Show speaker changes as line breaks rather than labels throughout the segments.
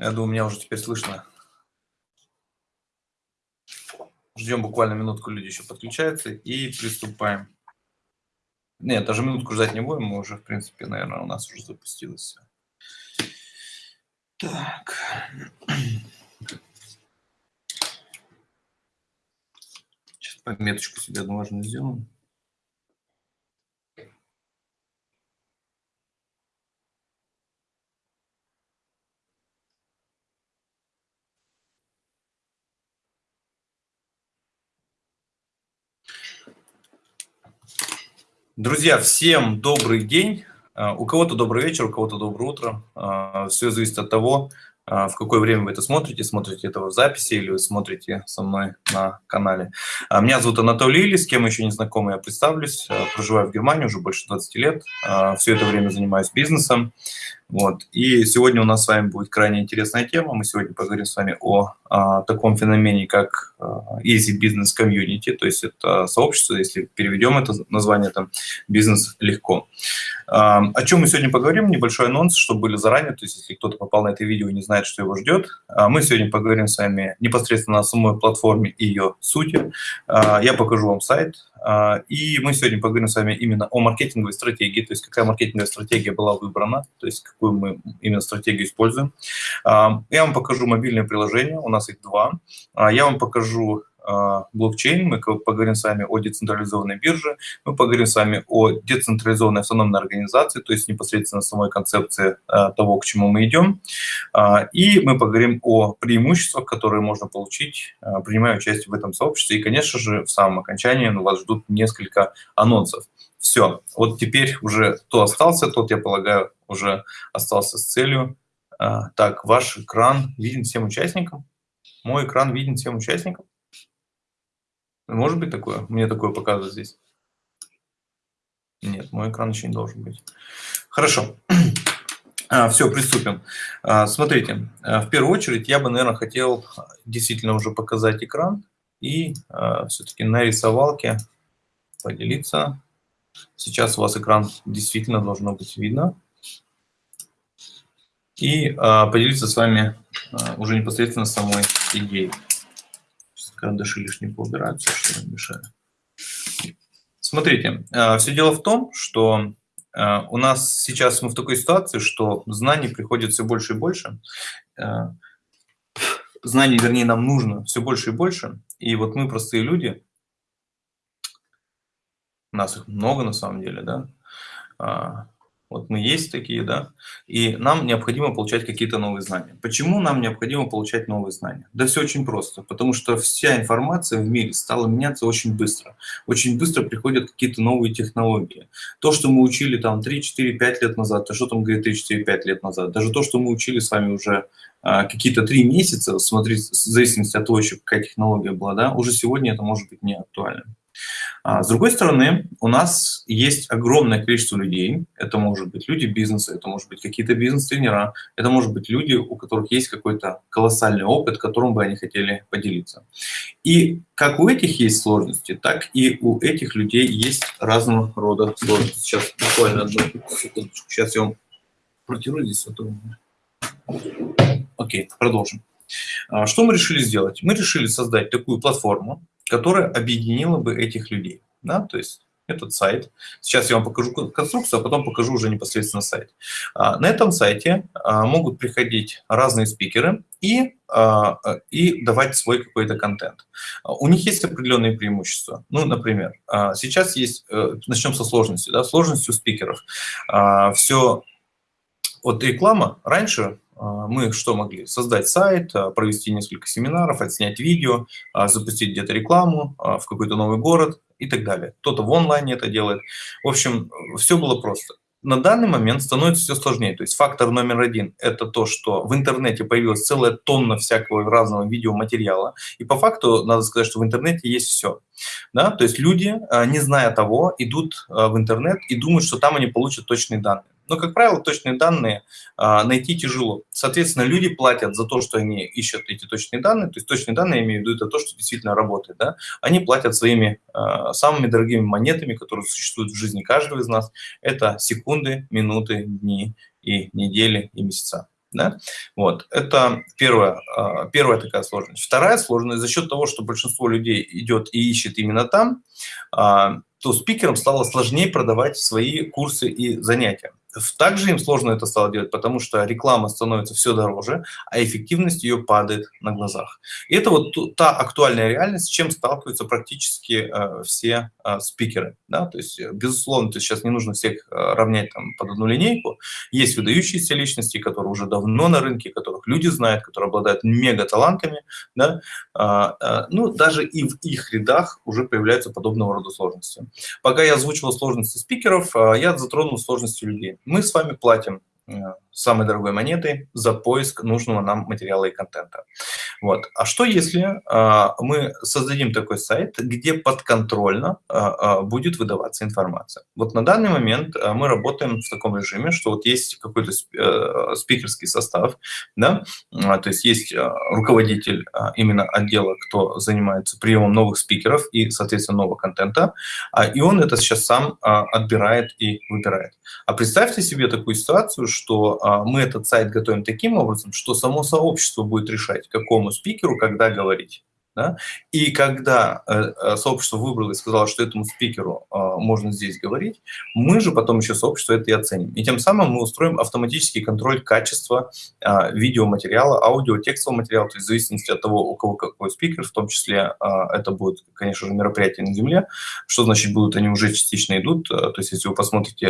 Я думаю, меня уже теперь слышно. Ждем буквально минутку, люди еще подключаются и приступаем. Нет, даже минутку ждать не будем, мы уже, в принципе, наверное, у нас уже запустилось Так. Сейчас пометочку себе одну важную сделаем. Друзья, всем добрый день. А, у кого-то добрый вечер, у кого-то доброе утро. А, Все зависит от того, а, в какое время вы это смотрите, смотрите это в записи или вы смотрите со мной на канале. Меня зовут Анатолий Или, с кем еще не знакомы, я представлюсь. Проживаю в Германии уже больше 20 лет. Все это время занимаюсь бизнесом. Вот. И сегодня у нас с вами будет крайне интересная тема. Мы сегодня поговорим с вами о, о таком феномене, как Easy Business Community, то есть это сообщество, если переведем это название, там бизнес легко. О чем мы сегодня поговорим? Небольшой анонс, чтобы были заранее, то есть если кто-то попал на это видео и не знает, что его ждет. Мы сегодня поговорим с вами непосредственно о самой платформе и ее сути. Я покажу вам сайт, и мы сегодня поговорим с вами именно о маркетинговой стратегии, то есть какая маркетинговая стратегия была выбрана, то есть какую мы именно стратегию используем. Я вам покажу мобильные приложения, у нас их два. Я вам покажу а, блокчейн, мы поговорим с вами о децентрализованной бирже, мы поговорим с вами о децентрализованной автономной организации, то есть непосредственно самой концепции а, того, к чему мы идем. А, и мы поговорим о преимуществах, которые можно получить, принимая участие в этом сообществе. И, конечно же, в самом окончании вас ждут несколько анонсов. Все, вот теперь уже кто остался, тот, я полагаю, уже остался с целью. Так, ваш экран виден всем участникам? Мой экран виден всем участникам? Может быть такое? Мне такое показывает здесь. Нет, мой экран еще не должен быть. Хорошо. А, все, приступим. А, смотрите, а, в первую очередь я бы, наверное, хотел действительно уже показать экран и а, все-таки на рисовалке поделиться. Сейчас у вас экран действительно должно быть видно. И а, поделиться с вами а, уже непосредственно самой идеей карандаши лишние поубираются, что не мешает. Смотрите, э, все дело в том, что э, у нас сейчас мы в такой ситуации, что знаний приходит все больше и больше. Э, знаний, вернее, нам нужно все больше и больше. И вот мы, простые люди, нас их много на самом деле, да, а, вот мы есть такие, да, и нам необходимо получать какие-то новые знания. Почему нам необходимо получать новые знания? Да все очень просто, потому что вся информация в мире стала меняться очень быстро. Очень быстро приходят какие-то новые технологии. То, что мы учили там 3, 4, 5 лет назад, то что там говорит 3, 4, 5 лет назад, даже то, что мы учили с вами уже а, какие-то 3 месяца, смотрите, в зависимости от того, еще какая технология была, да, уже сегодня это может быть не актуально. А с другой стороны, у нас есть огромное количество людей. Это может быть люди бизнеса, это может быть какие-то бизнес-тренера, это может быть люди, у которых есть какой-то колоссальный опыт, которым бы они хотели поделиться. И как у этих есть сложности, так и у этих людей есть разного рода сложности. Сейчас буквально одну секундочку. Сейчас я вам протяну здесь. Окей, продолжим. А, что мы решили сделать? Мы решили создать такую платформу, которая объединила бы этих людей. Да? То есть этот сайт. Сейчас я вам покажу конструкцию, а потом покажу уже непосредственно сайт. А, на этом сайте а, могут приходить разные спикеры и, и давать свой какой-то контент. У них есть определенные преимущества. Ну, например, сейчас есть, э, начнем со сложности, да, сложностью спикеров. Все, вот реклама раньше а, мы что могли? Создать сайт, а, провести несколько семинаров, отснять видео, а, запустить где-то рекламу в какой-то новый город и так далее. Кто-то в онлайне это делает. В общем, все было просто. На данный момент становится все сложнее. То есть фактор номер один – это то, что в интернете появилась целая тонна всякого разного видеоматериала. И по факту надо сказать, что в интернете есть все. Да? То есть люди, не зная того, идут в интернет и думают, что там они получат точные данные. Но, как правило, точные данные а, найти тяжело. Соответственно, люди платят за то, что они ищут эти точные данные. То есть точные данные, я имею в виду, это то, что действительно работает. Да? Они платят своими а, самыми дорогими монетами, которые существуют в жизни каждого из нас. Это секунды, минуты, дни и недели и месяца. Да? Вот. Это первая, первая такая сложность. Вторая сложность, за счет того, что большинство людей идет и ищет именно там, а, то спикерам стало сложнее продавать свои курсы и занятия. Также им сложно это стало делать, потому что реклама становится все дороже, а эффективность ее падает на глазах. И это вот та актуальная реальность, с чем сталкиваются практически э, все э, спикеры. Да? То есть, э, безусловно, то сейчас не нужно всех э, равнять там, под одну линейку. Есть выдающиеся личности, которые уже давно на рынке, которых люди знают, которые обладают мега-талантами. Да? Э, э, ну, даже и в их рядах уже появляются подобного рода сложности. Пока я озвучивал сложности спикеров, э, я затронул сложности людей мы с вами платим э, самой дорогой монетой за поиск нужного нам материала и контента. Вот. А что если а, мы создадим такой сайт, где подконтрольно а, а, будет выдаваться информация? Вот на данный момент мы работаем в таком режиме, что вот есть какой-то а, спикерский состав, да, то есть есть руководитель именно отдела, кто занимается приемом новых спикеров и, соответственно, нового контента, и он это сейчас сам отбирает и выбирает. А представьте себе такую ситуацию, что мы этот сайт готовим таким образом, что само сообщество будет решать, какому спикеру когда говорить. Да? И когда э, э, сообщество выбрало и сказало, что этому спикеру э, можно здесь говорить, мы же потом еще сообщество это и оценим. И тем самым мы устроим автоматический контроль качества э, видеоматериала, аудио, текстового материала, то есть в зависимости от того, у кого какой спикер, в том числе э, это будет, конечно же, мероприятие на Земле. Что значит будут, они уже частично идут. То есть если вы посмотрите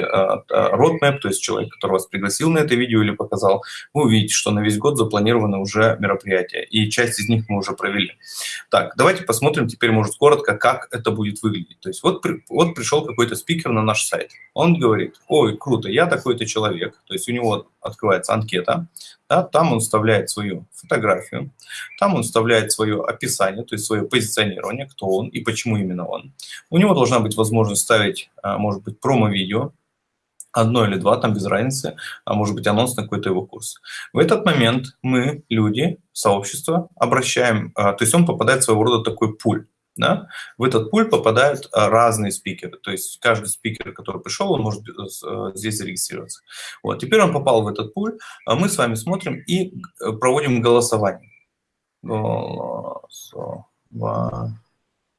roadmap, то есть человек, который вас пригласил на это видео или показал, вы увидите, что на весь год запланированы уже мероприятия. И часть из них мы уже провели. Так, давайте посмотрим теперь, может, коротко, как это будет выглядеть. То есть вот, вот пришел какой-то спикер на наш сайт. Он говорит, ой, круто, я такой-то человек. То есть у него открывается анкета, да, там он вставляет свою фотографию, там он вставляет свое описание, то есть свое позиционирование, кто он и почему именно он. У него должна быть возможность ставить, а, может быть, промо-видео, одно или два, там без разницы, а может быть анонс на какой-то его курс. В этот момент мы, люди, сообщество, обращаем, а, то есть он попадает в своего рода такой пуль. Да? В этот пуль попадают а, разные спикеры. То есть каждый спикер, который пришел, он может э, здесь зарегистрироваться. Вот. Теперь он попал в этот пуль, а мы с вами смотрим и э, проводим голосование. Голосование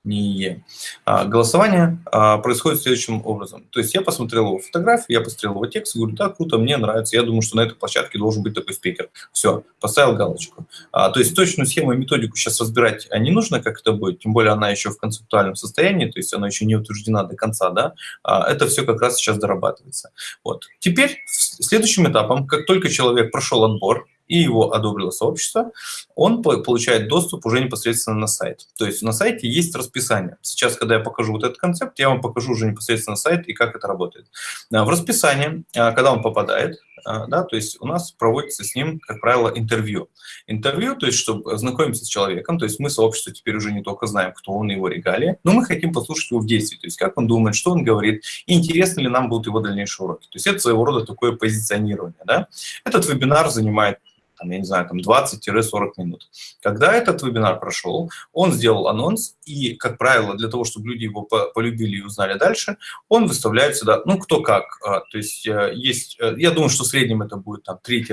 не а, голосование а, происходит следующим образом. То есть я посмотрел его фотографию, я посмотрел его текст, говорю, да, круто, мне нравится, я думаю, что на этой площадке должен быть такой спикер. Все, поставил галочку. А, то есть точную схему и методику сейчас разбирать не нужно, как это будет, тем более она еще в концептуальном состоянии, то есть она еще не утверждена до конца, да, это все как раз сейчас дорабатывается. Вот. Теперь следующим этапом, как только человек прошел отбор, и его одобрило сообщество, он получает доступ уже непосредственно на сайт. То есть на сайте есть расписание. Сейчас, когда я покажу вот этот концепт, я вам покажу уже непосредственно сайт и как это работает. А, в расписании, а, когда он попадает, а, да, то есть у нас проводится с ним, как правило, интервью. Интервью, то есть чтобы знакомиться с человеком, то есть мы сообщество теперь уже не только знаем, кто он и его регалии, но мы хотим послушать его в действии, то есть как он думает, что он говорит, и интересны ли нам будут его дальнейшие уроки. То есть это своего рода такое позиционирование. Да? Этот вебинар занимает там, я не знаю, там 20-40 минут. Когда этот вебинар прошел, он сделал анонс, и, как правило, для того, чтобы люди его полюбили и узнали дальше, он выставляет сюда, ну, кто как. А, то есть э, есть, э, я думаю, что в среднем это будет там 3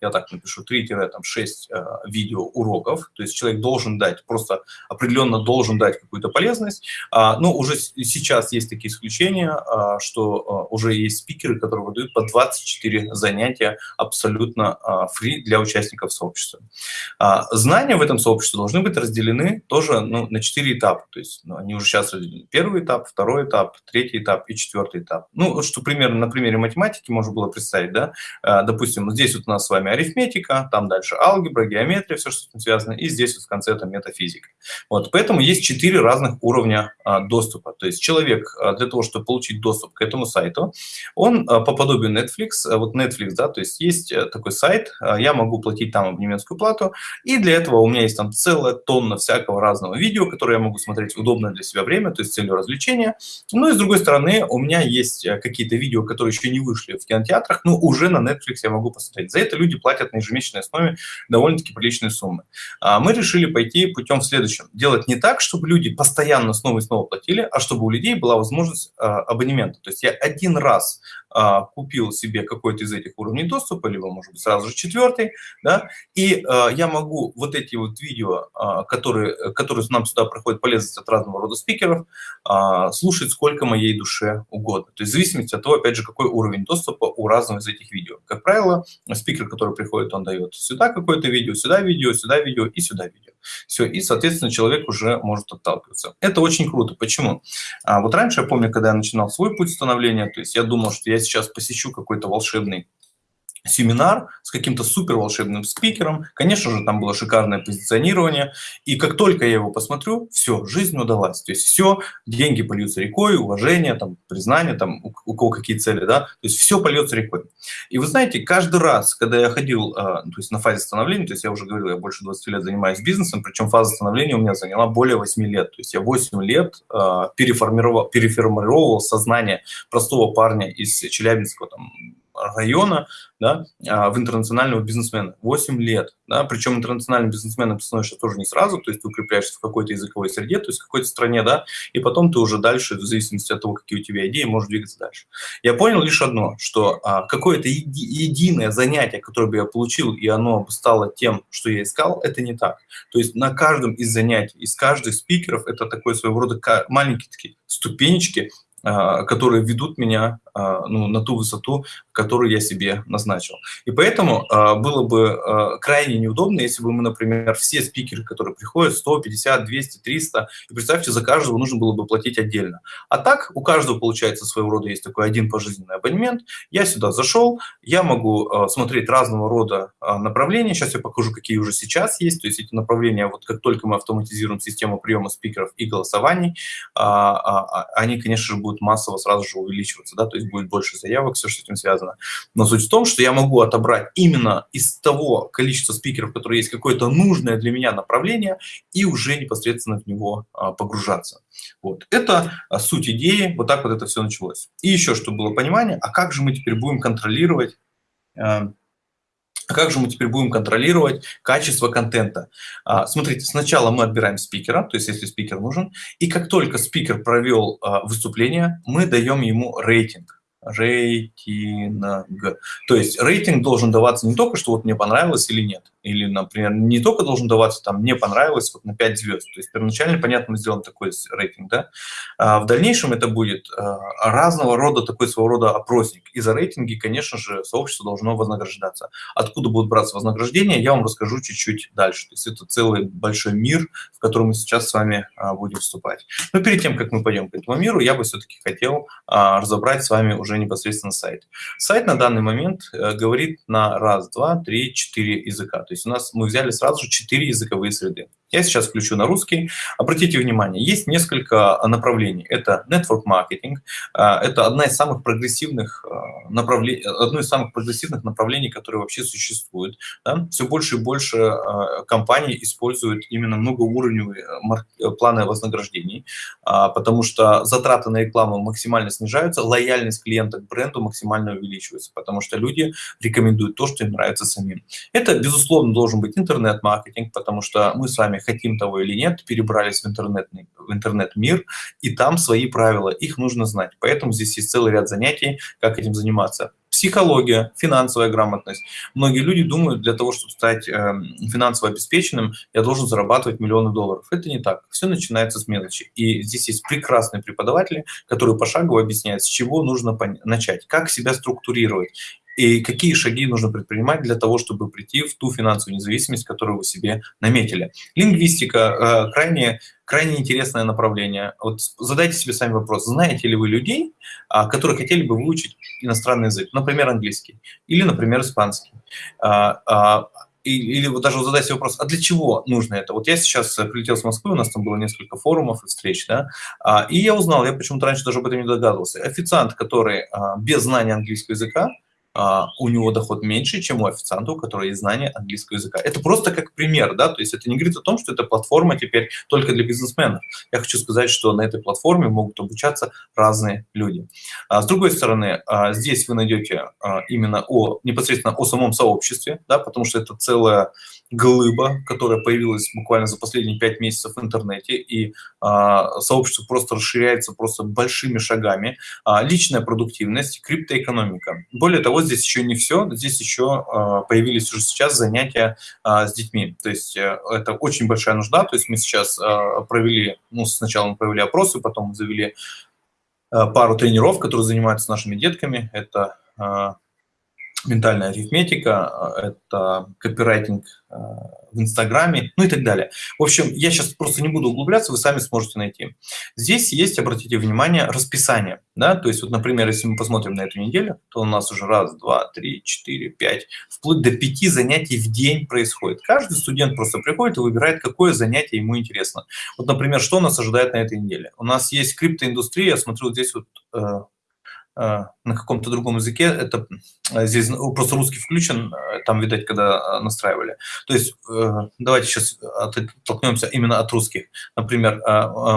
я так напишу, 3-6 э, видео уроков, то есть человек должен дать, просто определенно должен дать какую-то полезность. А, но уже сейчас есть такие исключения, а, что а, уже есть спикеры, которые выдают по 24 занятия абсолютно фри для участников сообщества. Знания в этом сообществе должны быть разделены тоже ну, на 4 этапа, то есть ну, они уже сейчас разделены. Первый этап, второй этап, третий этап и четвертый этап. Ну, что примерно на примере математики можно было представить, да, допустим, здесь вот у нас с вами арифметика, там дальше алгебра, геометрия, все, что с этим связано, и здесь вот в конце это метафизика. Вот, поэтому есть четыре разных уровня а, доступа. То есть человек а, для того, чтобы получить доступ к этому сайту, он а, по подобию Netflix, а, вот Netflix, да, то есть есть а, такой сайт, а, я могу платить там абонементскую плату, и для этого у меня есть там целая тонна всякого разного видео, которое я могу смотреть удобное для себя время, то есть целью развлечения. Ну и с другой стороны, у меня есть какие-то видео, которые еще не вышли в кинотеатрах, но уже на Netflix я могу посмотреть. За это люди платят на ежемесячной основе довольно-таки приличные суммы. А мы решили пойти путем в следующем. Делать не так, чтобы люди постоянно снова и снова платили, а чтобы у людей была возможность а, абонемента. То есть я один раз а, купил себе какой-то из этих уровней доступа, либо, может быть, сразу же четвертый, да, и а, я могу вот эти вот видео, а, которые, которые нам сюда проходят полезность от разного рода спикеров, а, слушать сколько моей душе угодно. То есть в зависимости от того, опять же, какой уровень доступа у разного из этих видео. Как правило, спикер, который приходит, он дает сюда какое-то видео, сюда видео, сюда видео и сюда видео. Все, и, соответственно, человек уже может отталкиваться. Это очень круто. Почему? А вот раньше, я помню, когда я начинал свой путь становления, то есть я думал, что я сейчас посещу какой-то волшебный семинар с каким-то супер волшебным спикером. Конечно же, там было шикарное позиционирование. И как только я его посмотрю, все, жизнь удалась. То есть все, деньги польются рекой, уважение, там, признание, там, у, у кого какие цели, да. То есть все польется рекой. И вы знаете, каждый раз, когда я ходил, э, то есть на фазе становления, то есть я уже говорил, я больше 20 лет занимаюсь бизнесом, причем фаза становления у меня заняла более 8 лет. То есть я 8 лет э, переформировал, переформировал сознание простого парня из Челябинского, там, района да, а, в интернационального бизнесмена. 8 лет. Да, причем интернациональным бизнесменом ты становишься тоже не сразу, то есть ты укрепляешься в какой-то языковой среде, то есть в какой-то стране, да, и потом ты уже дальше, в зависимости от того, какие у тебя идеи, можешь двигаться дальше. Я понял лишь одно, что а, какое-то еди единое занятие, которое бы я получил, и оно бы стало тем, что я искал, это не так. То есть на каждом из занятий, из каждых спикеров, это такой своего рода маленькие такие ступенечки, а, которые ведут меня а, ну, на ту высоту, которую я себе назначил. И поэтому а, было бы крайне неудобно, если бы мы, например, все спикеры, которые приходят, 100, 50, 200, 300, и представьте, за каждого нужно было бы платить отдельно. А так у каждого, получается, своего рода есть такой один пожизненный абонемент. Я сюда зашел, я могу смотреть разного рода направления. Сейчас я покажу, какие уже сейчас есть. То есть эти направления, вот как только мы автоматизируем систему приема спикеров и голосований, они, конечно же, будут массово сразу же увеличиваться, да, то есть будет больше заявок, все, что с этим связано. Но суть в том, что я могу отобрать именно из того количества спикеров, которые есть, какое-то нужное для меня направление, и уже непосредственно в него а, погружаться. Вот. Это а, суть идеи, вот так вот это все началось. И еще, чтобы было понимание, а как же мы теперь будем контролировать а, а как же мы теперь будем контролировать качество контента? Смотрите, сначала мы отбираем спикера, то есть если спикер нужен, и как только спикер провел выступление, мы даем ему рейтинг рейтинг. То есть рейтинг должен даваться не только, что вот мне понравилось или нет. Или, например, не только должен даваться там «мне понравилось» вот на 5 звезд. То есть первоначально, понятно, мы сделаем такой рейтинг. Да? А в дальнейшем это будет а, разного рода такой своего рода опросник. И за рейтинги, конечно же, сообщество должно вознаграждаться. Откуда будут браться вознаграждения, я вам расскажу чуть-чуть дальше. То есть это целый большой мир, в котором мы сейчас с вами а, будем вступать. Но перед тем, как мы пойдем к этому миру, я бы все-таки хотел а, разобрать с вами уже непосредственно сайт. Сайт на данный момент э, говорит на раз, два, три, четыре языка. То есть у нас мы взяли сразу же четыре языковые среды. Я сейчас включу на русский. Обратите внимание, есть несколько направлений. Это network а, это одна из самых прогрессивных а, направлений, одно из самых прогрессивных направлений, которые вообще существуют. Да? Все больше и больше а, компаний используют именно многоуровневые планы вознаграждений, потому что затраты на рекламу максимально снижаются, лояльность клиента к бренду максимально увеличивается, потому что люди рекомендуют то, что им нравится самим. Это, безусловно, должен быть интернет-маркетинг, потому что мы с вами хотим того или нет, перебрались в интернет-мир, в интернет -мир, и там свои правила, их нужно знать. Поэтому здесь есть целый ряд занятий, как этим заниматься. Психология, финансовая грамотность. Многие люди думают, для того, чтобы стать э, финансово обеспеченным, я должен зарабатывать миллионы долларов. Это не так. Все начинается с мелочи. И здесь есть прекрасные преподаватели, которые пошагово объясняют, с чего нужно начать, как себя структурировать и какие шаги нужно предпринимать для того, чтобы прийти в ту финансовую независимость, которую вы себе наметили. Лингвистика э, крайне, крайне интересное направление. Вот задайте себе сами вопрос, знаете ли вы людей, э, которые хотели бы выучить иностранный язык, например, английский или, например, испанский. Э, э, или вот даже задать себе вопрос, а для чего нужно это? Вот я сейчас прилетел с Москвы, у нас там было несколько форумов и встреч, да, а, и я узнал, я почему-то раньше даже об этом не догадывался, официант, который а, без знания английского языка, а, у него доход меньше, чем у официанта, у которого есть знание английского языка. Это просто как пример, да, то есть это не говорит о том, что эта платформа теперь только для бизнесменов. Я хочу сказать, что на этой платформе могут обучаться разные люди. А с другой стороны, а, здесь вы найдете а, именно о, непосредственно о самом сообществе, да, потому что это целая глыба, которая появилась буквально за последние пять месяцев в интернете, и а, сообщество просто расширяется просто большими шагами. А, личная продуктивность, криптоэкономика. Более того, здесь еще не все, здесь еще а, появились уже сейчас занятия а, с детьми. То есть а, это очень большая нужда, то есть мы сейчас а, провели, ну, сначала мы провели опросы, потом завели а, пару тренеров, которые занимаются нашими детками. Это а, ментальная арифметика, это копирайтинг э, в Инстаграме, ну и так далее. В общем, я сейчас просто не буду углубляться, вы сами сможете найти. Здесь есть, обратите внимание, расписание. Да? То есть, вот, например, если мы посмотрим на эту неделю, то у нас уже раз, два, три, четыре, пять, вплоть до пяти занятий в день происходит. Каждый студент просто приходит и выбирает, какое занятие ему интересно. Вот, например, что нас ожидает на этой неделе? У нас есть криптоиндустрия, я смотрю, вот здесь вот э, Э, на каком-то другом языке, это э, здесь просто русский включен, э, там, видать, когда настраивали. То есть давайте сейчас оттолкнемся именно от русских. Например,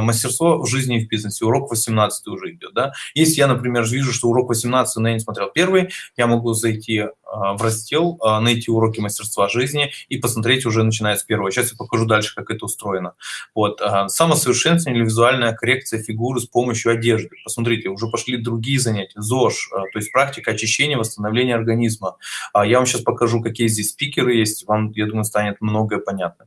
мастерство в жизни и в бизнесе, урок 18 уже идет. Да? Если я, например, вижу, что урок 18, но я не смотрел первый, я могу зайти в раздел, найти уроки мастерства жизни и посмотреть уже начиная с первого. Сейчас я покажу дальше, как это устроено. Вот. Самосовершенствование или визуальная коррекция фигуры с помощью одежды. Посмотрите, уже пошли другие занятия ЗОЖ, э, то есть практика очищения, восстановления организма. А я вам сейчас покажу, какие здесь спикеры есть, вам, я думаю, станет многое понятно.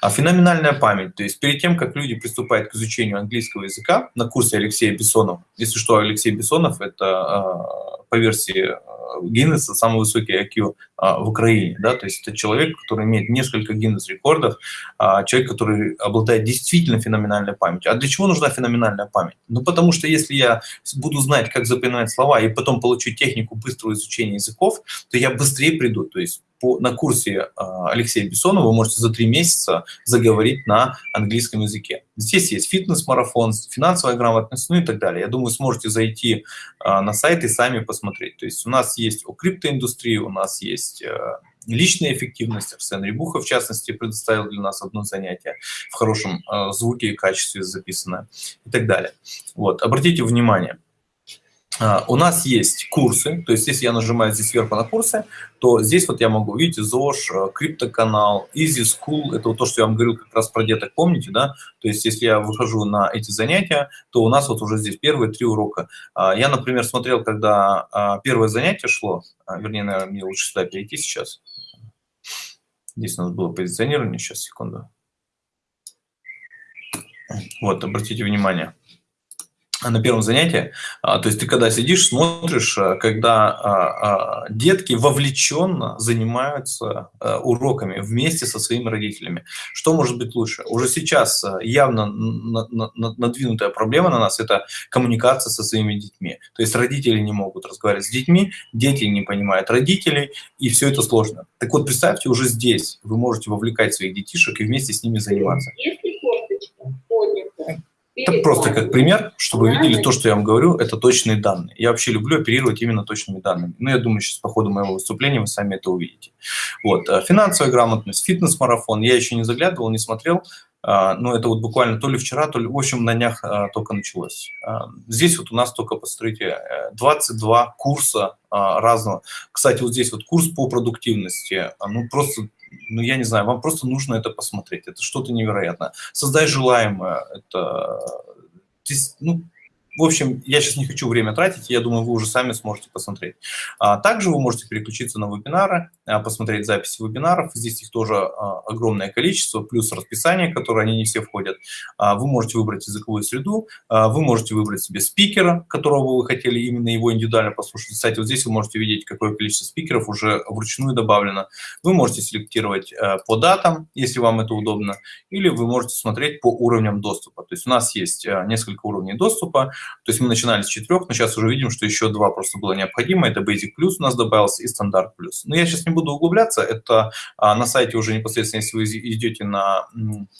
А феноменальная память, то есть перед тем, как люди приступают к изучению английского языка на курсе Алексея Бессонова, если что, Алексей Бессонов – это э, по версии э, Гиннесса самый высокий IQ в Украине, да, то есть это человек, который имеет несколько Гиннес-рекордов, а, человек, который обладает действительно феноменальной памятью. А для чего нужна феноменальная память? Ну, потому что если я буду знать, как запоминать слова и потом получу технику быстрого изучения языков, то я быстрее приду, то есть по, на курсе а, Алексея Бессонова вы можете за три месяца заговорить на английском языке. Здесь есть фитнес-марафон, финансовая грамотность, ну и так далее. Я думаю, сможете зайти а, на сайт и сами посмотреть. То есть у нас есть о криптоиндустрии, у нас есть а, личная эффективность. Арсен Рябуха, в частности, предоставил для нас одно занятие в хорошем звуке и качестве записанное и так далее. Вот, обратите внимание, у нас есть курсы, то есть если я нажимаю здесь сверху на курсы, то здесь вот я могу, видите, ЗОЖ, э, криптоканал, Easy School, это вот то, что я вам говорил как раз про деток, помните, да? То есть если я выхожу на эти занятия, то у нас вот уже здесь первые три урока. А, я, например, смотрел, когда а, первое занятие шло, вернее, наверное, мне лучше сюда перейти сейчас. Здесь у нас было позиционирование, сейчас, секунду. Вот, обратите внимание на первом занятии. А, то есть ты когда сидишь, смотришь, а, когда а, детки вовлеченно занимаются уроками вместе со своими родителями. Что может быть лучше? Уже сейчас явно надвинутая проблема на нас – это коммуникация со своими детьми. То есть родители не могут разговаривать с детьми, дети не понимают родителей, и все это сложно. Так вот, представьте, уже здесь вы можете вовлекать своих детишек и вместе с ними заниматься. Если это просто как пример, чтобы вы видели то, что я вам говорю, это точные данные. Я вообще люблю оперировать именно точными данными. Ну, я думаю, сейчас по ходу моего выступления вы сами это увидите. Вот. Э, финансовая грамотность, фитнес-марафон. Я еще не заглядывал, не смотрел, а, но это вот буквально то ли вчера, то ли, в общем, на днях а, только началось. Здесь вот у нас только, посмотрите, 22 курса разного. Кстати, вот здесь вот курс по продуктивности, ну, просто ну, я не знаю, вам просто нужно это посмотреть. Это что-то невероятное. Создай желаемое. Это, ну, в общем, я сейчас не хочу время тратить, я думаю, вы уже сами сможете посмотреть. А также вы можете переключиться на вебинары, посмотреть записи вебинаров. Здесь их тоже а, огромное количество, плюс расписание, которое они не все входят. А, вы можете выбрать языковую среду, вы можете выбрать себе спикера, которого вы хотели именно его индивидуально послушать. Кстати, вот здесь вы можете видеть, какое количество спикеров уже вручную добавлено. Вы можете селектировать по датам, если вам это удобно, или вы можете смотреть по уровням доступа. То есть у нас есть несколько уровней доступа, то есть мы начинали с четырех, но сейчас уже видим, что еще два просто было необходимо. Это Basic Plus у нас добавился и Стандарт Plus. Но я сейчас не буду углубляться. Это а, на сайте уже непосредственно, если вы идете на,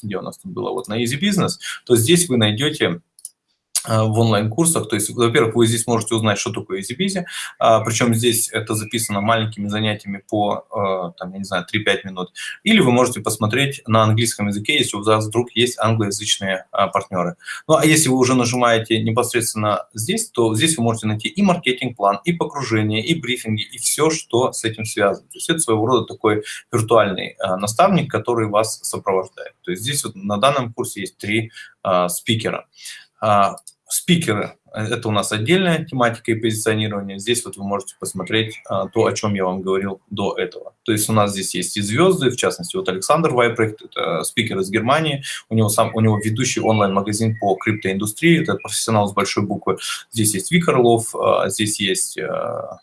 где у нас тут было, вот на Easy Business, то здесь вы найдете в онлайн-курсах. То есть, во-первых, вы здесь можете узнать, что такое EasyBizy, а, причем здесь это записано маленькими занятиями по, э, там, я не знаю, 3-5 минут. Или вы можете посмотреть на английском языке, если у вас вдруг есть англоязычные а, партнеры. Ну, а если вы уже нажимаете непосредственно здесь, то здесь вы можете найти и маркетинг-план, и покружение, и брифинги, и все, что с этим связано. То есть это своего рода такой виртуальный а, наставник, который вас сопровождает. То есть здесь вот на данном курсе есть три спикера. Спикеры – это у нас отдельная тематика и позиционирование. Здесь вот вы можете посмотреть а, то, о чем я вам говорил до этого. То есть у нас здесь есть и звезды, в частности, вот Александр Вайпрехт, это спикер из Германии. У него, сам, у него ведущий онлайн-магазин по криптоиндустрии, это профессионал с большой буквы. Здесь есть Вик Орлов, а, здесь есть а,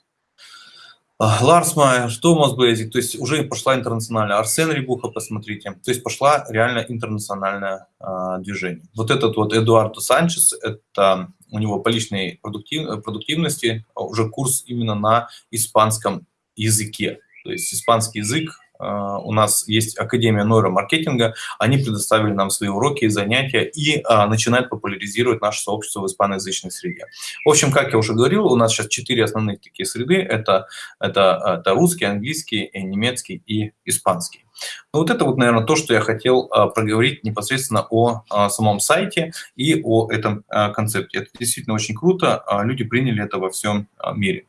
Ларс Майер, Томас Бейзик, то есть уже пошла интернациональная. Арсен Рибуха, посмотрите. То есть пошла реально интернациональное а, движение. Вот этот вот Эдуардо Санчес, это у него по личной продуктив, продуктивности уже курс именно на испанском языке. То есть испанский язык у нас есть Академия нейромаркетинга, они предоставили нам свои уроки и занятия и а, начинают популяризировать наше сообщество в испаноязычной среде. В общем, как я уже говорил, у нас сейчас четыре основных такие среды. Это, это, это русский, английский, немецкий и испанский. Ну, вот это вот, наверное, то, что я хотел а, проговорить непосредственно о а, самом сайте и о этом а, концепте. Это действительно очень круто, люди приняли это во всем мире.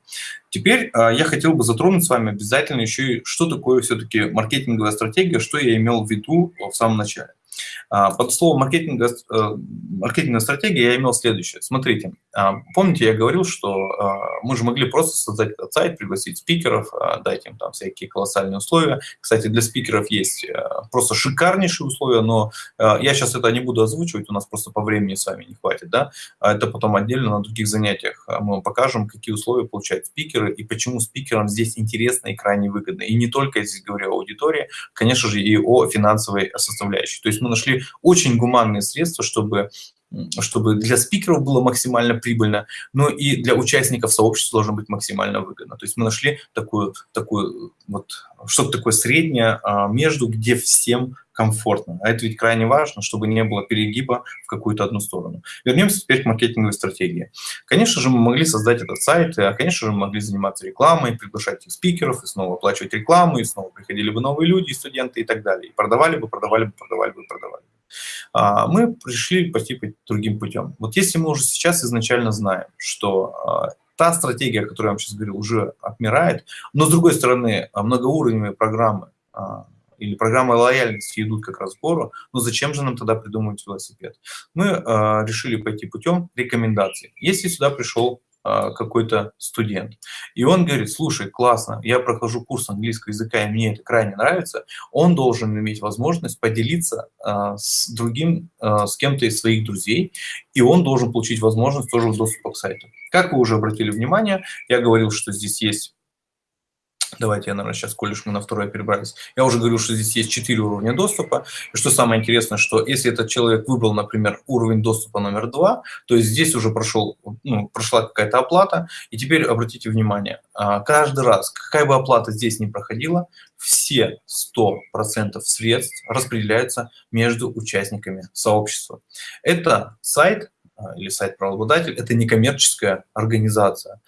Теперь я хотел бы затронуть с вами обязательно еще и, что такое все-таки маркетинговая стратегия, что я имел в виду в самом начале. А, под словом маркетинга, э, маркетинговая стратегия я имел следующее. Смотрите, а, помните, я говорил, что а, мы же могли просто создать этот сайт, пригласить спикеров, дать им там всякие колоссальные условия. Кстати, для спикеров есть э, просто шикарнейшие условия, но я сейчас это не буду озвучивать, у нас просто по времени с вами не хватит. Да? Это потом отдельно на других занятиях мы вам покажем, какие условия получают спикеры и почему спикерам здесь интересно и крайне выгодно. И не только я здесь говорю о аудитории, конечно же, и о финансовой составляющей. То есть мы нашли очень гуманные средства, чтобы чтобы для спикеров было максимально прибыльно, но и для участников сообщества должно быть максимально выгодно. То есть мы нашли такую, такую вот, что-то такое среднее а, между, где всем комфортно. А это ведь крайне важно, чтобы не было перегиба в какую-то одну сторону. Вернемся теперь к маркетинговой стратегии. Конечно же, мы могли создать этот сайт, а, конечно же, мы могли заниматься рекламой, приглашать их спикеров, и снова оплачивать рекламу, и снова приходили бы новые люди, студенты и так далее. И продавали бы, продавали бы, продавали бы, продавали бы. А, мы пришли пойти другим путем. Вот если мы уже сейчас изначально знаем, что а, та стратегия, о которой я вам сейчас говорил, уже отмирает, но с другой стороны, а, многоуровневые программы или программы лояльности идут как раз в гору, но зачем же нам тогда придумывать велосипед? Мы решили пойти путем рекомендаций. Если сюда пришел а, какой-то студент. И он говорит, слушай, классно, я прохожу курс английского языка, и мне это крайне нравится, он должен иметь возможность поделиться а, с другим, а, с кем-то из своих друзей, и он должен получить возможность тоже доступа к сайту. Как вы уже обратили внимание, я говорил, что здесь есть Давайте я, наверное, сейчас, коль мы на второе перебрались. Я уже говорил, что здесь есть четыре уровня доступа. И что самое интересное, что если этот человек выбрал, например, уровень доступа номер два, то есть здесь уже прошел, ну, прошла какая-то оплата. И теперь обратите внимание, а, каждый раз, какая бы оплата здесь ни проходила, все 100% средств распределяются между участниками сообщества. Это сайт а, или сайт-правообладатель, это некоммерческая организация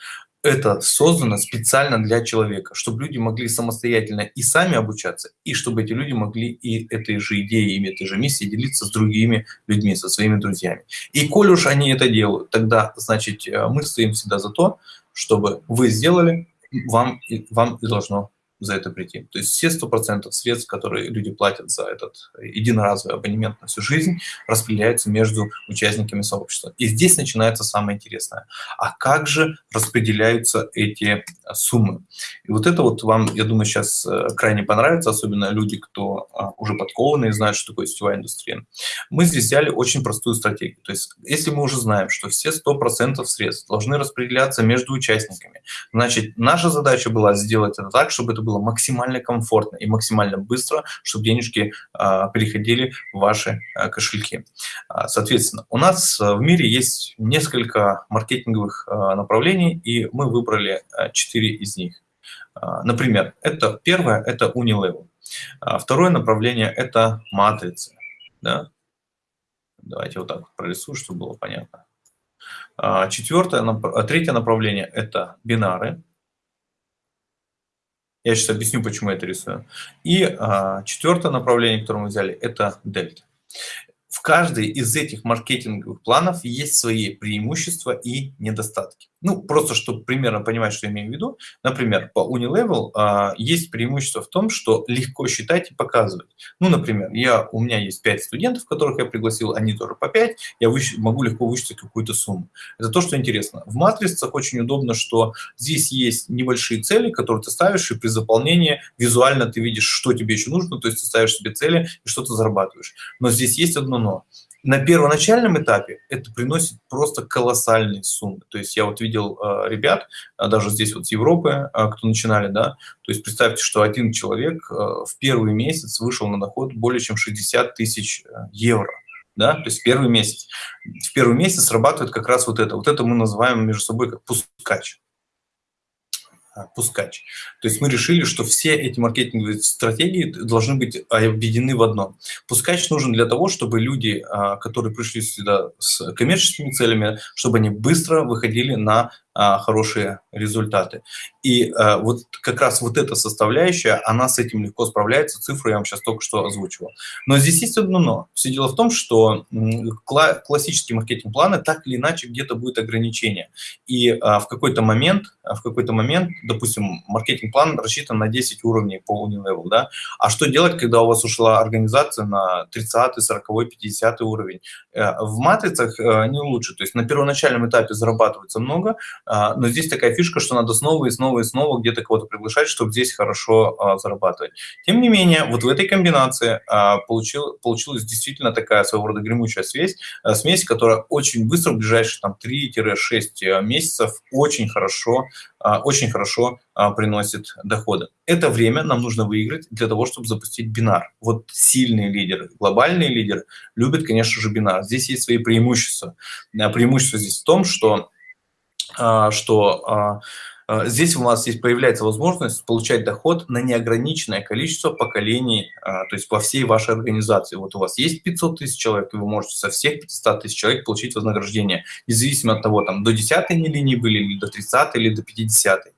это создано специально для человека, чтобы люди могли самостоятельно и сами обучаться, и чтобы эти люди могли и этой же идеей, и этой же миссией делиться с другими людьми, со своими друзьями. И коль уж они это делают, тогда, значит, э, мы стоим всегда за то, чтобы вы сделали, вам, вам и должно за это прийти. То есть все 100% средств, которые люди платят за этот единоразовый абонемент на всю жизнь, распределяются между участниками сообщества. И здесь начинается самое интересное. А как же распределяются эти суммы? И вот это вот вам, я думаю, сейчас э, крайне понравится, особенно люди, кто а, уже подкованы и знают, что такое сетевая индустрия. Мы здесь взяли очень простую стратегию. То есть если мы уже знаем, что все 100% средств должны распределяться между участниками, значит, наша задача была сделать это так, чтобы это было максимально комфортно и максимально быстро, чтобы денежки а, переходили в ваши а, кошельки. А, соответственно, у нас в мире есть несколько маркетинговых направлений, и мы выбрали четыре из них. Например, это первое – это Unilevel. Второе направление – это матрицы. Да? Давайте вот так прорисую, чтобы было понятно. Четвертое, третье направление – это бинары. Я сейчас объясню, почему я это рисую. И четвертое направление, которое мы взяли, это дельта в каждой из этих маркетинговых планов есть свои преимущества и недостатки. Ну, просто чтобы примерно понимать, что я имею в виду. Например, по Unilevel а, есть преимущество в том, что легко считать и показывать. Ну, например, я, у меня есть 5 студентов, которых я пригласил, они тоже по 5, я выщ, могу легко вычислить какую-то сумму. Это то, что интересно. В матрицах очень удобно, что здесь есть небольшие цели, которые ты ставишь, и при заполнении визуально ты видишь, что тебе еще нужно, то есть ты ставишь себе цели и что ты зарабатываешь. Но здесь есть одно но на первоначальном этапе это приносит просто колоссальные суммы. То есть я вот видел э, ребят, э, даже здесь вот с Европы, э, кто начинали, да, то есть представьте, что один человек э, в первый месяц вышел на доход более чем 60 тысяч э, евро. Да, то есть первый месяц. В первый месяц срабатывает как раз вот это. Вот это мы называем между собой как пускач. Пускач. То есть мы решили, что все эти маркетинговые стратегии должны быть объединены в одно. Пускач нужен для того, чтобы люди, а, которые пришли сюда с коммерческими целями, чтобы они быстро выходили на хорошие результаты. И а, вот как раз вот эта составляющая, она с этим легко справляется, цифры я вам сейчас только что озвучивал. Но здесь есть одно но. Все дело в том, что кла классические маркетинг-планы так или иначе где-то будет ограничение. И а, в какой-то момент, в какой-то момент, допустим, маркетинг-план рассчитан на 10 уровней по Unilevel, да? А что делать, когда у вас ушла организация на 30, 40, 50 уровень? Э, в матрицах э, не лучше. То есть на первоначальном этапе зарабатывается много, а, но здесь такая фишка, что надо снова и снова и снова где-то кого-то приглашать, чтобы здесь хорошо а, зарабатывать. Тем не менее, вот в этой комбинации а, получил, получилась действительно такая своего рода гремучая смесь, смесь, которая очень быстро, в ближайшие там 3-6 месяцев очень хорошо, очень хорошо приносит доходы. Это время нам нужно выиграть для того, чтобы запустить бинар. Вот сильные лидеры, глобальные лидеры любят, конечно же, бинар. Здесь есть свои преимущества. Преимущество здесь в том, что а, что а, а, здесь у нас есть, появляется возможность получать доход на неограниченное количество поколений, то есть по всей вашей организации. Вот у вас есть 500 тысяч человек, и вы можете со всех 500 тысяч человек получить вознаграждение, независимо от того, там, до 10 линии были, или до 30 или до 50 -й.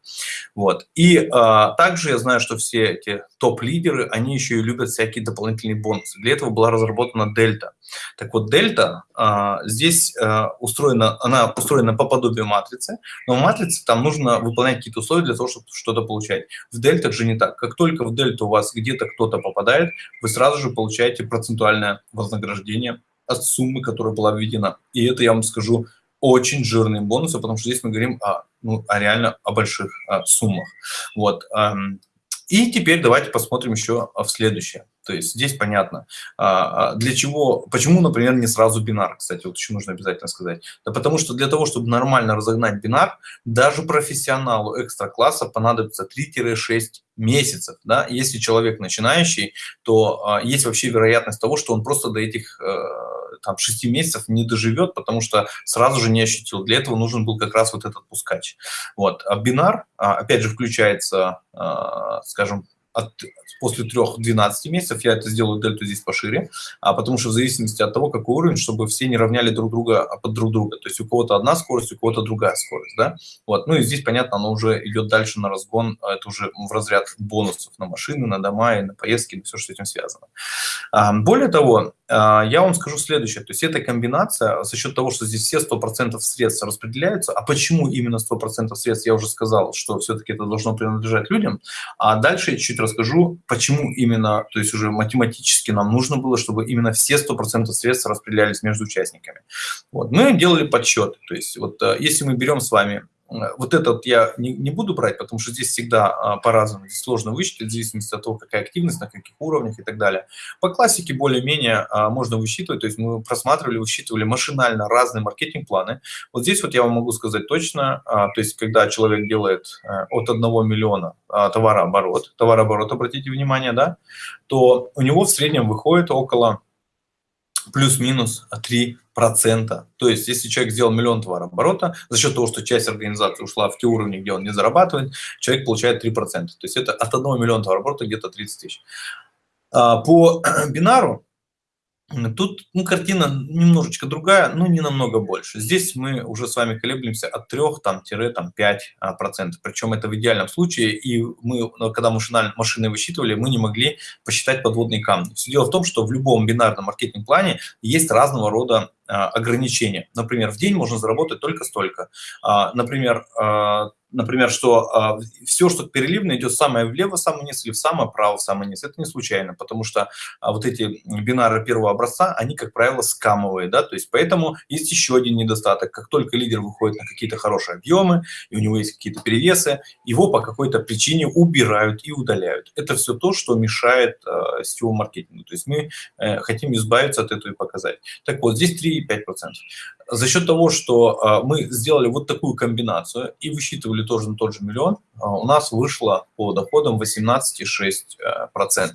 Вот. И а, также я знаю, что все эти топ-лидеры, они еще и любят всякие дополнительные бонусы. Для этого была разработана Дельта. Так вот, Дельта а, здесь а, устроена, она устроена по подобию матрицы, но в матрице там нужно выполнять какие-то условия для того, чтобы что-то получать. В Дельтах же не так. Как только в Дельту у вас где-то кто-то попадает, вы сразу же получаете процентуальное вознаграждение от суммы, которая была введена. И это, я вам скажу, очень жирные бонусы, потому что здесь мы говорим о, ну, о реально о больших о суммах. Вот. И теперь давайте посмотрим еще в следующее. То есть здесь понятно, а, а, для чего, почему, например, не сразу бинар, кстати, вот еще нужно обязательно сказать. Да потому что для того, чтобы нормально разогнать бинар, даже профессионалу экстра-класса понадобится 3-6 месяцев. Да? Если человек начинающий, то а, есть вообще вероятность того, что он просто до этих э, там, 6 месяцев не доживет, потому что сразу же не ощутил. Для этого нужен был как раз вот этот пускач. Вот. А бинар, опять же, включается, скажем, от, после 3-12 месяцев, я это сделаю дельту здесь пошире, а потому что в зависимости от того, какой уровень, чтобы все не равняли друг друга а под друг друга. То есть у кого-то одна скорость, у кого-то другая скорость, да. Вот. Ну и здесь, понятно, оно уже идет дальше на разгон, а это уже в разряд бонусов на машины, на дома и на поездки, на все, что с этим связано. А, более того, я вам скажу следующее. То есть эта комбинация за счет того, что здесь все 100% средств распределяются, а почему именно 100% средств, я уже сказал, что все-таки это должно принадлежать людям, а дальше чуть расскажу, почему именно, то есть уже математически нам нужно было, чтобы именно все 100% средств распределялись между участниками. Вот. Мы делали подсчет, то есть вот э, если мы берем с вами вот этот я не, не буду брать, потому что здесь всегда а, по-разному, здесь сложно высчитать, в зависимости от того, какая активность, на каких уровнях и так далее. По классике более-менее а, можно высчитывать, то есть мы просматривали, высчитывали машинально разные маркетинг-планы. Вот здесь вот я вам могу сказать точно, а, то есть когда человек делает а, от 1 миллиона товарооборот, товарооборот, обратите внимание, да, то у него в среднем выходит около плюс-минус 3 процента. То есть, если человек сделал миллион товарооборота, за счет того, что часть организации ушла в те уровни, где он не зарабатывает, человек получает 3%. То есть, это от 1 миллиона товарооборота где-то 30 тысяч. А, по бинару Тут ну, картина немножечко другая, но не намного больше. Здесь мы уже с вами колеблемся от 3 там, там, 5 а, процентов. Причем это в идеальном случае. И мы, когда машинально, машины высчитывали, мы не могли посчитать подводные камни. Все дело в том, что в любом бинарном маркетинг-плане есть разного рода ограничения. Например, в день можно заработать только столько. А, например, а, например, что все, что переливно, идет самое влево, самый низ, или в самое право, самый низ. Это не случайно, потому что вот эти бинары первого образца, они, как правило, скамовые, да, то есть поэтому есть еще один недостаток. Как только лидер выходит на какие-то хорошие объемы, и у него есть какие-то перевесы, его по какой-то причине убирают и удаляют. Это все то, что мешает э, сетевому маркетингу. То есть мы э, хотим избавиться от этого и показать. Так вот, здесь 3,5%. За счет того, что э, мы сделали вот такую комбинацию и высчитывали тоже на тот же миллион, а, у нас вышло по доходам 18,6%.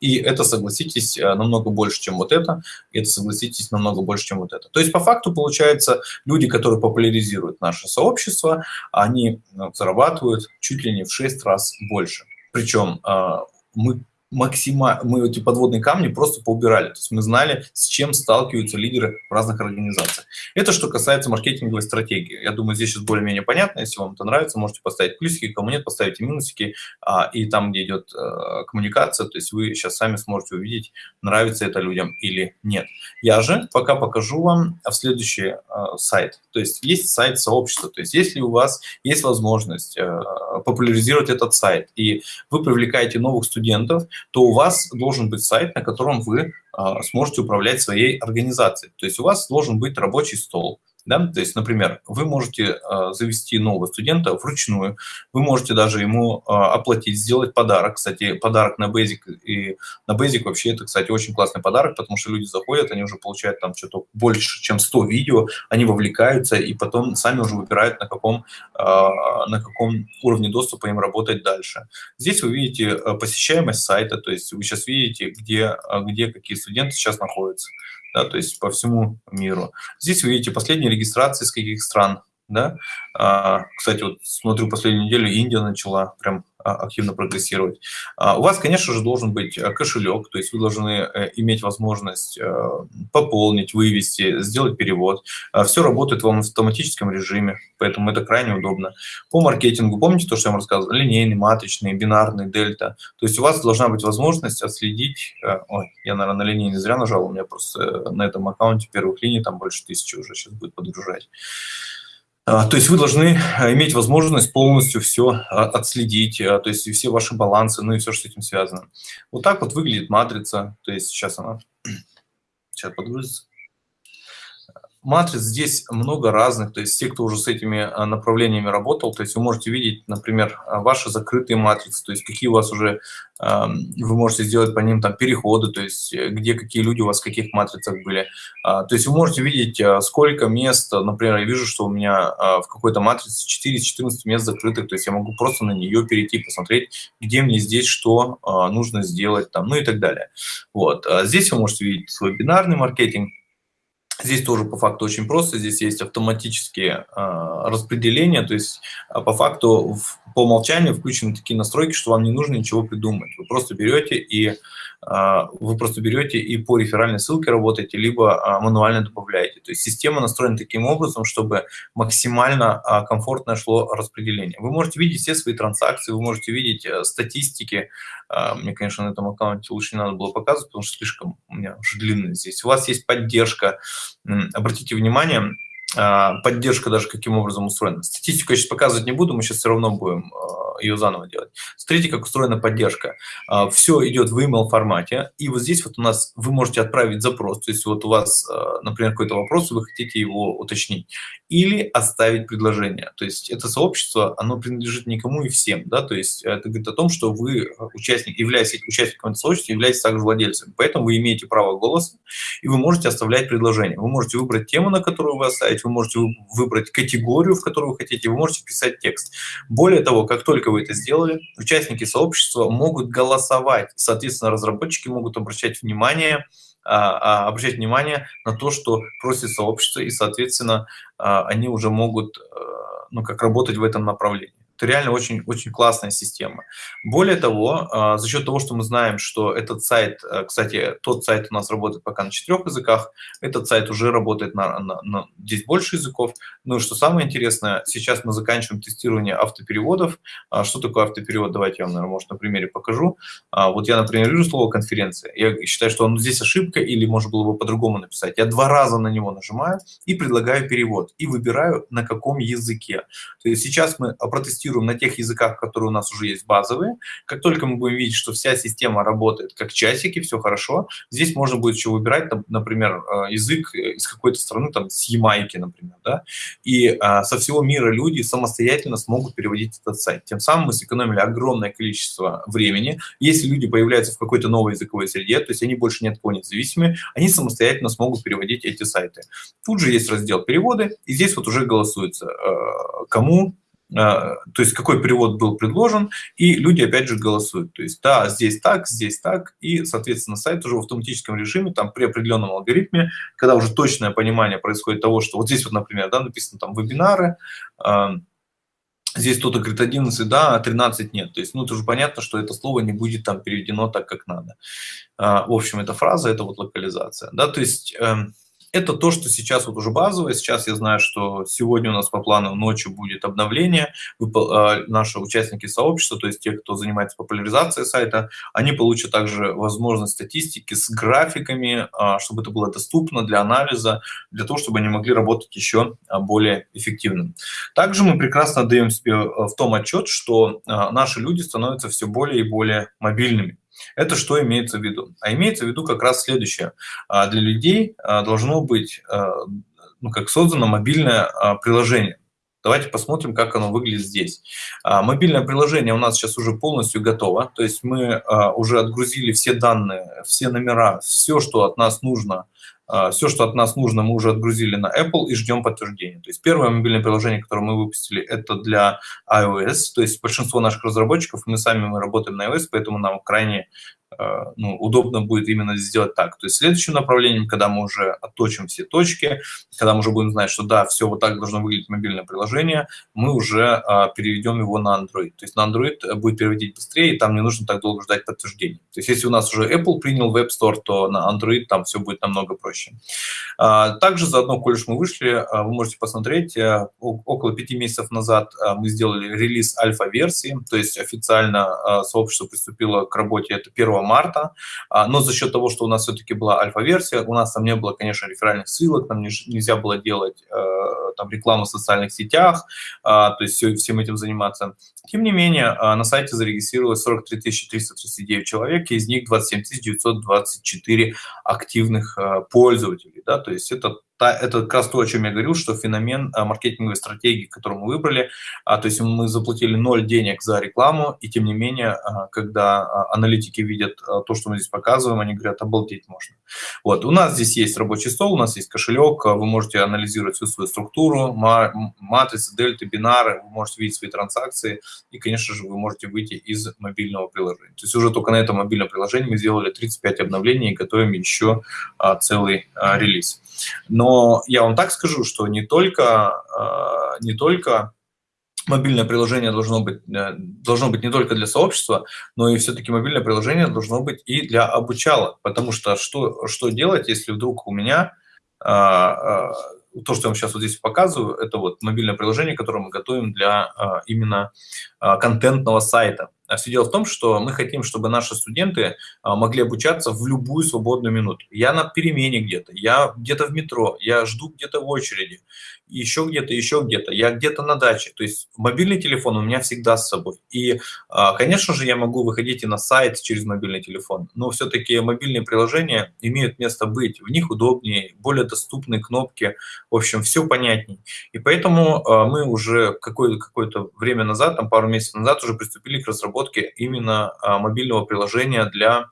И это, согласитесь, э, намного больше, чем вот это. И это, согласитесь, намного больше, чем вот это. То есть, по факту, получается, люди, которые популяризируют наше сообщество, они зарабатывают чуть ли не в 6 раз больше. Причем а, мы максимально, мы эти подводные камни просто поубирали. То есть мы знали, с чем сталкиваются лидеры в разных организациях. Это что касается маркетинговой стратегии. Я думаю, здесь сейчас более-менее понятно. Если вам это нравится, можете поставить плюсики, кому нет, поставите минусики. А, и там, где идет а, коммуникация, то есть вы сейчас сами сможете увидеть, нравится это людям или нет. Я же пока покажу вам в следующий а, сайт. То есть есть сайт сообщества. То есть если у вас есть возможность а, популяризировать этот сайт, и вы привлекаете новых студентов, то у вас должен быть сайт, на котором вы а, сможете управлять своей организацией. То есть у вас должен быть рабочий стол, да? То есть, например, вы можете э, завести нового студента вручную, вы можете даже ему э, оплатить, сделать подарок. Кстати, подарок на Basic. И на Basic вообще это, кстати, очень классный подарок, потому что люди заходят, они уже получают там что-то больше, чем 100 видео, они вовлекаются и потом сами уже выбирают, на каком, э, на каком уровне доступа им работать дальше. Здесь вы видите посещаемость сайта, то есть вы сейчас видите, где, где какие студенты сейчас находятся да, то есть по всему миру. Здесь вы видите последние регистрации с каких стран, да. А, кстати, вот смотрю последнюю неделю, Индия начала прям а, активно прогрессировать. А, у вас, конечно же, должен быть э, кошелек, то есть вы должны э, иметь возможность э, пополнить, вывести, сделать перевод. Все работает в автоматическом режиме, поэтому это крайне удобно. По маркетингу, помните то, что я вам рассказывал? Линейный, маточный, бинарный, дельта. То есть у вас должна быть возможность отследить... Ой, я, наверное, на линейный зря нажал, у меня просто на этом аккаунте первых линий там больше тысячи уже сейчас будет подгружать. А, то есть вы должны а, иметь возможность полностью все а, отследить, то есть все ваши балансы, ну и все, что с этим связано. Вот так вот выглядит матрица, то есть сейчас она сейчас подгрузится матриц здесь много разных, то есть те, кто уже с этими а, направлениями работал, то есть вы можете видеть, например, а, ваши закрытые матрицы, то есть какие у вас уже, вы можете сделать по ним там переходы, то есть э, где какие люди у вас в каких матрицах были. А, то есть вы можете видеть, сколько мест, например, я вижу, что у меня в какой-то матрице 4 из 14 мест закрытых, то есть я могу просто на нее перейти, посмотреть, где мне здесь что нужно сделать, там, ну и так далее. Вот. Здесь вы можете видеть свой бинарный маркетинг, Здесь тоже по факту очень просто, здесь есть автоматические э, распределения, то есть э, по факту в, по умолчанию включены такие настройки, что вам не нужно ничего придумать. Вы просто берете и а, вы просто берете и по реферальной ссылке работаете, либо а, мануально добавляете. То есть система настроена таким образом, чтобы максимально а, комфортно шло распределение. Вы можете видеть все свои транзакции, вы можете видеть э, статистики. Мне, конечно, на этом аккаунте лучше не надо было показывать, потому что слишком у меня уже длинно здесь. У вас есть поддержка. Обратите внимание, поддержка даже каким образом устроена. Статистику я сейчас показывать не буду, мы сейчас все равно будем ее заново делать. Смотрите, как устроена поддержка. А, Все идет в email формате, и вот здесь вот у нас вы можете отправить запрос, то есть вот у вас, а, например, какой-то вопрос, вы хотите его уточнить, или оставить предложение. То есть это сообщество, оно принадлежит никому и всем, да, то есть это говорит о том, что вы участник, являясь участником этого сообщества, являетесь также владельцем, поэтому вы имеете право голоса, и вы можете оставлять предложение. Вы можете выбрать тему, на которую вы оставите, вы можете выбрать категорию, в которую вы хотите, вы можете писать текст. Более того, как только только вы это сделали, участники сообщества могут голосовать. Соответственно, разработчики могут обращать внимание, а, а, обращать внимание на то, что просит сообщество, и, соответственно, а, они уже могут ну, как работать в этом направлении. Это реально очень, очень классная система. Более того, а, за счет того, что мы знаем, что этот сайт, э, кстати, тот сайт у нас работает пока на четырех языках, этот сайт уже работает на, на, на здесь больше языков. Ну и что самое интересное, сейчас мы заканчиваем тестирование автопереводов. А, что такое автоперевод? Давайте я вам, наверное, может, на примере покажу. А, вот я, например, вижу слово «конференция». Я считаю, что он здесь ошибка или можно было бы по-другому написать. Я два раза на него нажимаю и предлагаю перевод. И выбираю, на каком языке. То есть сейчас мы протестируем на тех языках, которые у нас уже есть базовые. Как только мы будем видеть, что вся система работает как часики, все хорошо, здесь можно будет еще выбирать, например, э, язык из какой-то страны, там, с Ямайки, например, да, и а, со всего мира люди самостоятельно смогут переводить этот сайт. Тем самым мы сэкономили огромное количество времени. Если люди появляются в какой-то новой языковой среде, то есть они больше ни от кого не зависимы, они самостоятельно смогут переводить эти сайты. Тут же есть раздел переводы, и здесь вот уже голосуется, э, кому э, то есть какой перевод был предложен, и люди опять же голосуют. То есть да, здесь так, здесь так, и, соответственно, сайт уже в автоматическом режиме, там при определенном алгоритме, когда уже точное понимание происходит того, что вот здесь вот, например, да, написано там вебинары, э, здесь кто-то говорит 11, да, а 13 нет. То есть, ну, это уже понятно, что это слово не будет там переведено так, как надо. В общем, эта фраза, это вот локализация, да, то есть эм, это то, что сейчас вот уже базовое. Сейчас я знаю, что сегодня у нас по плану ночью будет обновление. А, наши участники сообщества, то есть те, кто занимается популяризацией сайта, они получат также возможность статистики с графиками, а, чтобы это было доступно для анализа, для того, чтобы они могли работать еще а, более эффективно. Также мы прекрасно даем себе в том отчет, что наши люди становятся все более и более мобильными. Это что имеется в виду? А имеется в виду как раз следующее. А, для людей а, должно быть а, ну, как создано мобильное приложение. Давайте посмотрим, как оно выглядит здесь. Мобильное приложение у нас сейчас уже полностью готово. То есть мы уже отгрузили все данные, все номера, все, что от нас нужно Все, что от нас нужно, мы уже отгрузили на Apple и ждем подтверждения. То есть первое мобильное приложение, которое мы выпустили, это для iOS. То есть большинство наших разработчиков, мы сами мы работаем на iOS, поэтому нам крайне Э, ну, удобно будет именно сделать так. То есть следующим направлением, когда мы уже отточим все точки, когда мы уже будем знать, что да, все вот так должно выглядеть мобильное приложение, мы уже а, переведем его на Android. То есть на Android будет переводить быстрее, и там не нужно так долго ждать подтверждения. То есть если у нас уже Apple принял Web Store, то на Android там все будет намного проще. А, также заодно, коль уж мы вышли, а, вы можете посмотреть, а, около пяти месяцев назад а, мы сделали релиз альфа-версии, то есть официально а, сообщество приступило к работе, это 1 марта, а, но за счет того, что у нас все-таки была альфа-версия, у нас там не было, конечно, реферальных ссылок, нам нельзя было делать э, там рекламу в социальных сетях, то есть все, всем этим заниматься. Тем не менее, на сайте зарегистрировалось 43 339 человек, и из них 27 924 активных пользователей. Да? То есть это это как раз то, о чем я говорил, что феномен а, маркетинговой стратегии, которую мы выбрали, а, то есть мы заплатили ноль денег за рекламу, и тем не менее, а, когда аналитики видят то, что мы здесь показываем, они говорят, обалдеть можно. Вот, у нас здесь есть рабочий стол, у нас есть кошелек, вы можете анализировать всю свою структуру, матрицы, дельты, бинары, вы можете видеть свои транзакции, и, конечно же, вы можете выйти из мобильного приложения. То есть уже только на этом мобильном приложении мы сделали 35 обновлений и готовим еще целый релиз. Но я вам так скажу, что не только, а, не только мобильное приложение должно быть, э, должно быть не только для сообщества, но и все-таки мобильное приложение должно быть и для обучалок. Потому что что, что делать, если вдруг у меня а, то, что я вам сейчас вот здесь показываю, это вот мобильное приложение, которое мы готовим для именно контентного сайта. А все дело в том, что мы хотим, чтобы наши студенты а, могли обучаться в любую свободную минуту. Я на перемене где-то, я где-то в метро, я жду где-то в очереди, еще где-то, еще где-то, я где-то на даче. То есть мобильный телефон у меня всегда с собой. И, а, конечно же, я могу выходить и на сайт через мобильный телефон, но все-таки мобильные приложения имеют место быть. В них удобнее, более доступные кнопки, в общем, все понятней. И поэтому мы уже какое-то какое время назад, там пару месяцев назад уже приступили к разработке именно а, мобильного приложения для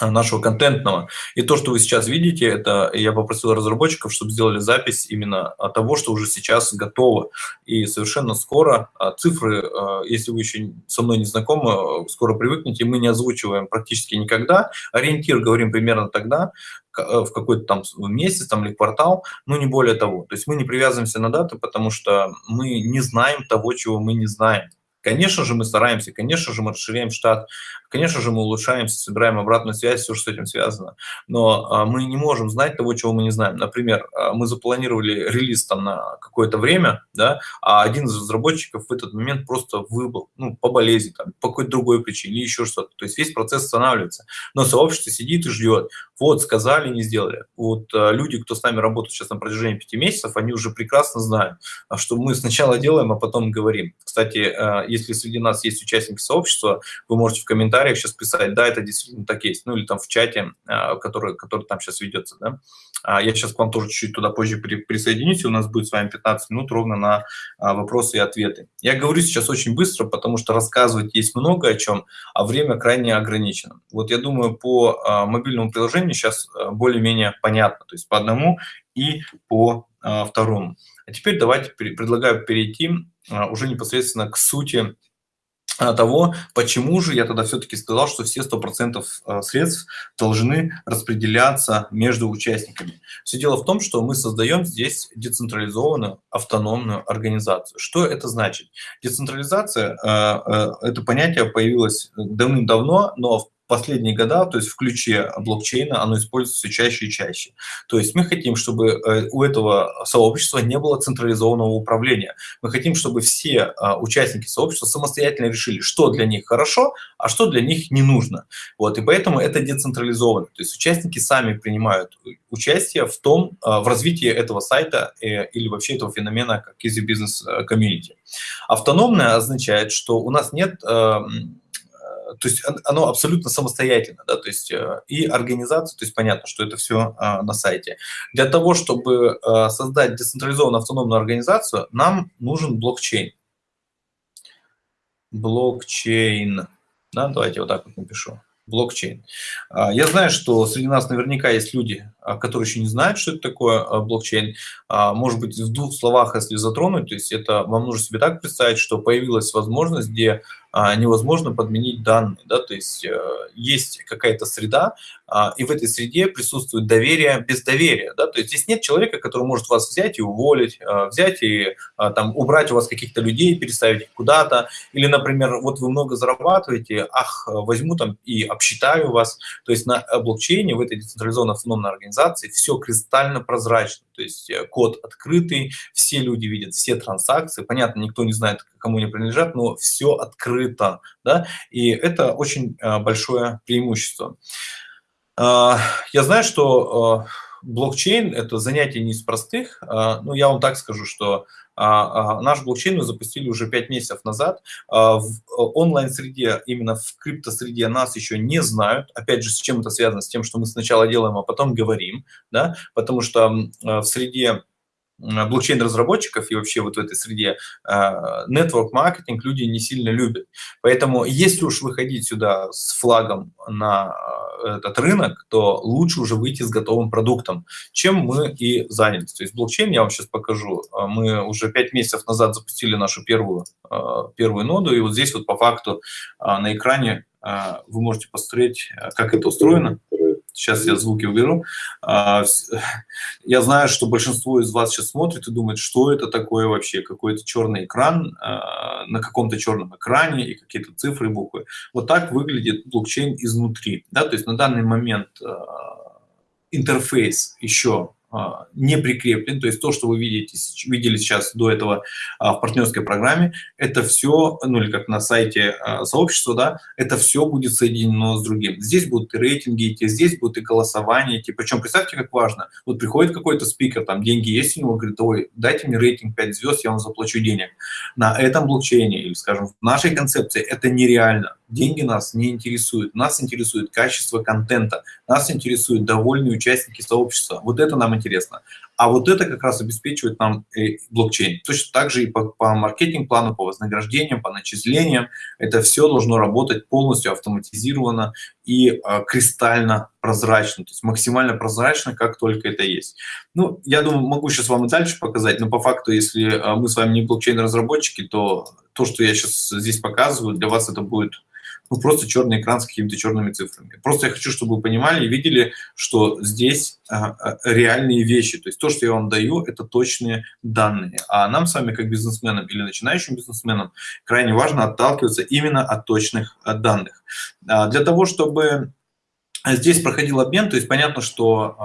нашего контентного. И то, что вы сейчас видите, это я попросил разработчиков, чтобы сделали запись именно того, что уже сейчас готово. И совершенно скоро а, цифры, а, если вы еще со мной не знакомы, скоро привыкнете, мы не озвучиваем практически никогда. Ориентир говорим примерно тогда, в какой-то там месяц там, или квартал, но не более того. То есть мы не привязываемся на даты, потому что мы не знаем того, чего мы не знаем. Конечно же, мы стараемся, конечно же, мы расширяем штат, конечно же, мы улучшаемся, собираем обратную связь, все, что с этим связано. Но а, мы не можем знать того, чего мы не знаем. Например, а, мы запланировали релиз там на какое-то время, да, а один из разработчиков в этот момент просто выбыл, ну, по болезни, там, по какой-то другой причине или еще что-то. То есть весь процесс останавливается. Но сообщество сидит и ждет. Вот, сказали, не сделали. Вот а, люди, кто с нами работает сейчас на протяжении пяти месяцев, они уже прекрасно знают, что мы сначала делаем, а потом говорим. Кстати, если среди нас есть участники сообщества, вы можете в комментариях сейчас писать, да, это действительно так есть, ну или там в чате, а, который, который там сейчас ведется, да. А, я сейчас к вам тоже чуть-чуть туда позже присоединюсь, и у нас будет с вами 15 минут ровно на а, вопросы и ответы. Я говорю сейчас очень быстро, потому что рассказывать есть много о чем, а время крайне ограничено. Вот я думаю, по мобильному приложению сейчас более-менее понятно, то есть по одному и по второму. А теперь давайте предлагаю перейти а, уже непосредственно к сути а, того, почему же я тогда все-таки сказал, что все 100% а, средств должны распределяться между участниками. Все дело в том, что мы создаем здесь децентрализованную автономную организацию. Что это значит? Децентрализация – это понятие появилось давным-давно, но в последние года, то есть в ключе блокчейна, оно используется все чаще и чаще. То есть мы хотим, чтобы э, у этого сообщества не было централизованного управления. Мы хотим, чтобы все а, участники сообщества самостоятельно решили, что для них хорошо, а что для них не нужно. Вот, и поэтому это децентрализовано. То есть участники сами принимают участие в том, а, в развитии этого сайта э, или вообще этого феномена, как Easy Business э, Community. Автономное означает, что у нас нет то есть оно абсолютно самостоятельно, да, то есть э, и организация, то есть понятно, что это все а, на сайте. Для того, чтобы а, создать децентрализованную автономную организацию, нам нужен блокчейн. Блокчейн. Да, давайте вот так вот напишу блокчейн. А, я знаю, что среди нас наверняка есть люди, которые еще не знают, что это такое блокчейн. Может быть, в двух словах, если затронуть, то есть это вам нужно себе так представить, что появилась возможность, где а, невозможно подменить данные. Да? То есть э, есть какая-то среда, а, и в этой среде присутствует доверие без доверия. Да? То есть здесь нет человека, который может вас взять и уволить, а, взять и там, убрать у вас каких-то людей, переставить их куда-то. Или, например, вот вы много зарабатываете, ах, возьму там и обсчитаю вас. То есть на блокчейне, в этой децентрализованной автономной организации все кристально прозрачно. То есть э, код открытый, все люди видят все транзакции. Понятно, никто не знает, кому они принадлежат, но все открыто. Да? И это очень э, большое преимущество. А, я знаю, что э, блокчейн – это занятие не из простых. А, ну, я вам так скажу, что наш блокчейн мы запустили уже 5 месяцев назад. В онлайн-среде, именно в крипто-среде нас еще не знают. Опять же, с чем это связано? С тем, что мы сначала делаем, а потом говорим. Да? Потому что в среде блокчейн-разработчиков и вообще вот в этой среде network-маркетинг люди не сильно любят. Поэтому если уж выходить сюда с флагом на этот рынок, то лучше уже выйти с готовым продуктом, чем мы и занялись. То есть блокчейн, я вам сейчас покажу, мы уже 5 месяцев назад запустили нашу первую, первую ноду, и вот здесь вот по факту на экране вы можете посмотреть, как это устроено. Сейчас я звуки уберу. А, я знаю, что большинство из вас сейчас смотрит и думает, что это такое вообще, какой-то черный экран, а, на каком-то черном экране и какие-то цифры, буквы. Вот так выглядит блокчейн изнутри. Да? То есть на данный момент а, интерфейс еще не прикреплен, то есть то, что вы видите, видели сейчас до этого а, в партнерской программе, это все, ну или как на сайте а, сообщества, да, это все будет соединено с другим. Здесь будут и рейтинги идти, здесь будут и голосования идти, причем представьте, как важно, вот приходит какой-то спикер, там деньги есть у него, говорит, ой, дайте мне рейтинг 5 звезд, я вам заплачу денег. На этом блокчейне, или скажем, в нашей концепции это нереально деньги нас не интересуют. Нас интересует качество контента, нас интересуют довольные участники сообщества. Вот это нам интересно. А вот это как раз обеспечивает нам э, блокчейн. Точно так же и по, по маркетинг-плану, по вознаграждениям, по начислениям. Это все должно работать полностью автоматизированно и э, кристально прозрачно, то есть максимально прозрачно, как только это есть. Ну, я думаю, могу сейчас вам и дальше показать, но по факту, если э, мы с вами не блокчейн-разработчики, то то, что я сейчас здесь показываю, для вас это будет ну, просто черный экран с какими-то черными цифрами. Просто я хочу, чтобы вы понимали и видели, что здесь а, а, реальные вещи. То есть то, что я вам даю, это точные данные. А нам с вами, как бизнесменам или начинающим бизнесменам, крайне важно отталкиваться именно от точных от данных. А, для того, чтобы Здесь проходил обмен, то есть понятно, что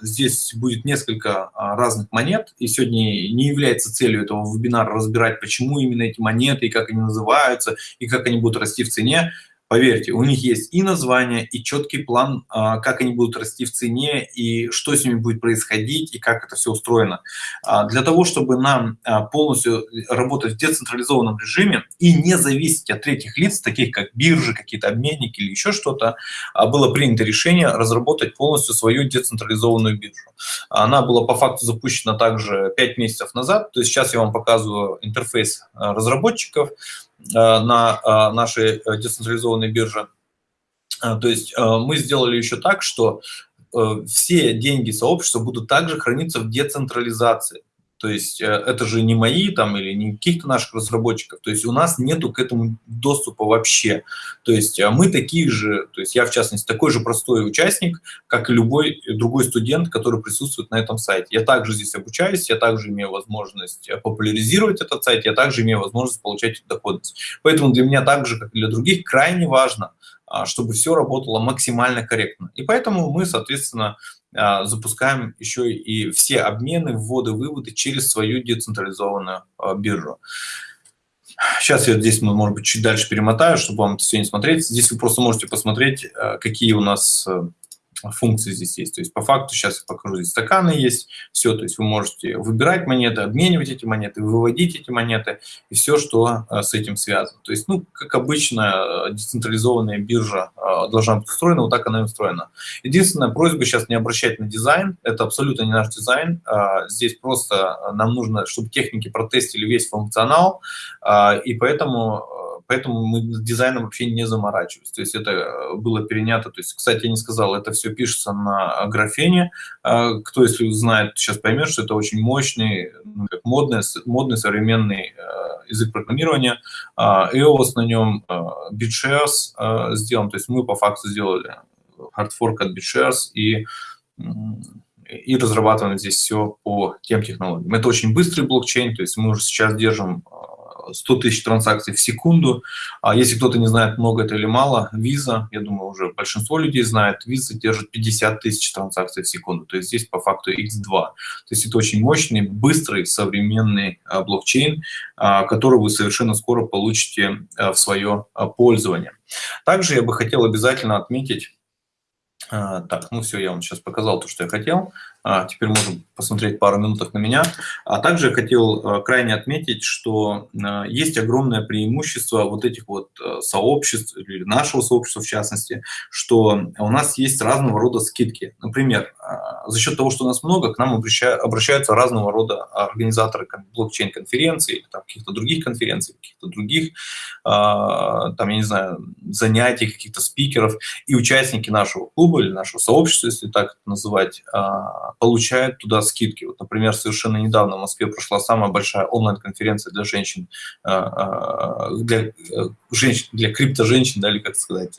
э, здесь будет несколько разных монет, и сегодня не является целью этого вебинара разбирать, почему именно эти монеты, и как они называются, и как они будут расти в цене. Поверьте, у них есть и название, и четкий план, а, как они будут расти в цене, и что с ними будет происходить, и как это все устроено. А, для того, чтобы нам а, полностью работать в децентрализованном режиме и не зависеть от третьих лиц, таких как биржи, какие-то обменники или еще что-то, было принято решение разработать полностью свою децентрализованную биржу. Она была по факту запущена также 5 месяцев назад, то есть сейчас я вам показываю интерфейс разработчиков, на э, нашей э, децентрализованной бирже. То есть мы сделали еще так, что все деньги сообщества будут также храниться в децентрализации. То есть э, это же не мои там или не каких-то наших разработчиков. То есть у нас нету к этому доступа вообще. То есть э, мы такие же, то есть я в частности такой же простой участник, как и любой другой студент, который присутствует на этом сайте. Я также здесь обучаюсь, я также имею возможность э, популяризировать этот сайт, я также имею возможность получать доходность. Поэтому для меня также, как и для других, крайне важно, а, чтобы все работало максимально корректно. И поэтому мы, соответственно, а, запускаем еще и все обмены, вводы, выводы через свою децентрализованную а, биржу. Сейчас я здесь, может быть, чуть дальше перемотаю, чтобы вам это все не смотреть. Здесь вы просто можете посмотреть, а, какие у нас функции здесь есть. То есть по факту сейчас я покажу, здесь стаканы есть, все, то есть вы можете выбирать монеты, обменивать эти монеты, выводить эти монеты и все, что э, с этим связано. То есть, ну, как обычно, э, децентрализованная биржа должна быть устроена, вот так она и устроена. Единственная просьба сейчас не обращать на дизайн, это абсолютно не наш дизайн, здесь просто нам нужно, чтобы техники протестили весь функционал, и поэтому Поэтому мы дизайном вообще не заморачивались. То есть это э, было перенято. То есть, кстати, я не сказал, это все пишется на графене. А, кто, если знает, сейчас поймет, что это очень мощный, ну, модный, модный современный э, язык программирования. А, EOS на нем, э, BitShares сделан. То есть мы по факту сделали хардфорк от BitShares и и разрабатываем здесь все по тем технологиям. Это очень быстрый блокчейн, то есть мы уже сейчас держим 100 тысяч транзакций в секунду. А если кто-то не знает, много это или мало, виза, я думаю, уже большинство людей знает, виза держит 50 тысяч транзакций в секунду. То есть здесь по факту x2. То есть это очень мощный, быстрый, современный а, блокчейн, а, который вы совершенно скоро получите а, в свое пользование. Также я бы хотел обязательно отметить, так, ну все, я вам сейчас показал то, что я хотел. Теперь можем посмотреть пару минуток на меня. А также хотел а, крайне отметить, что а, есть огромное преимущество вот этих вот сообществ, или нашего сообщества в частности, что у нас есть разного рода скидки. Например, за счет того, что у нас много, к нам обращаются разного рода организаторы блокчейн-конференций, каких-то других конференций, каких-то других, там, я не знаю, занятий, каких-то спикеров, и участники нашего клуба или нашего сообщества, если так это называть, получают туда скидки. Вот, например, совершенно недавно в Москве прошла самая большая онлайн-конференция для женщин, э, э, для э, женщин, для крипто-женщин, да, или как сказать,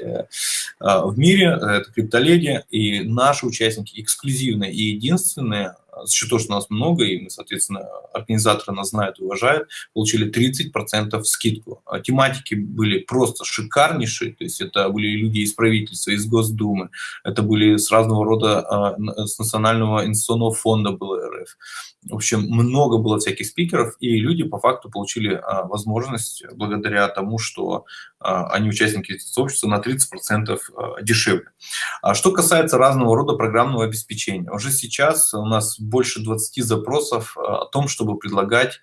в мире, это криптоледи, и наши участники эксклюзивные и единственные за счет того, что нас много, и мы, соответственно, организаторы нас знают уважают, получили 30% скидку. А тематики были просто шикарнейшие, то есть это были люди из правительства, из Госдумы, это были с разного рода, а, с Национального инвестиционного фонда был РФ. В общем, много было всяких спикеров, и люди по факту получили а, возможность, благодаря тому, что а, они участники сообщества, на 30% а, дешевле. А что касается разного рода программного обеспечения, уже сейчас у нас больше 20 запросов а, о том, чтобы предлагать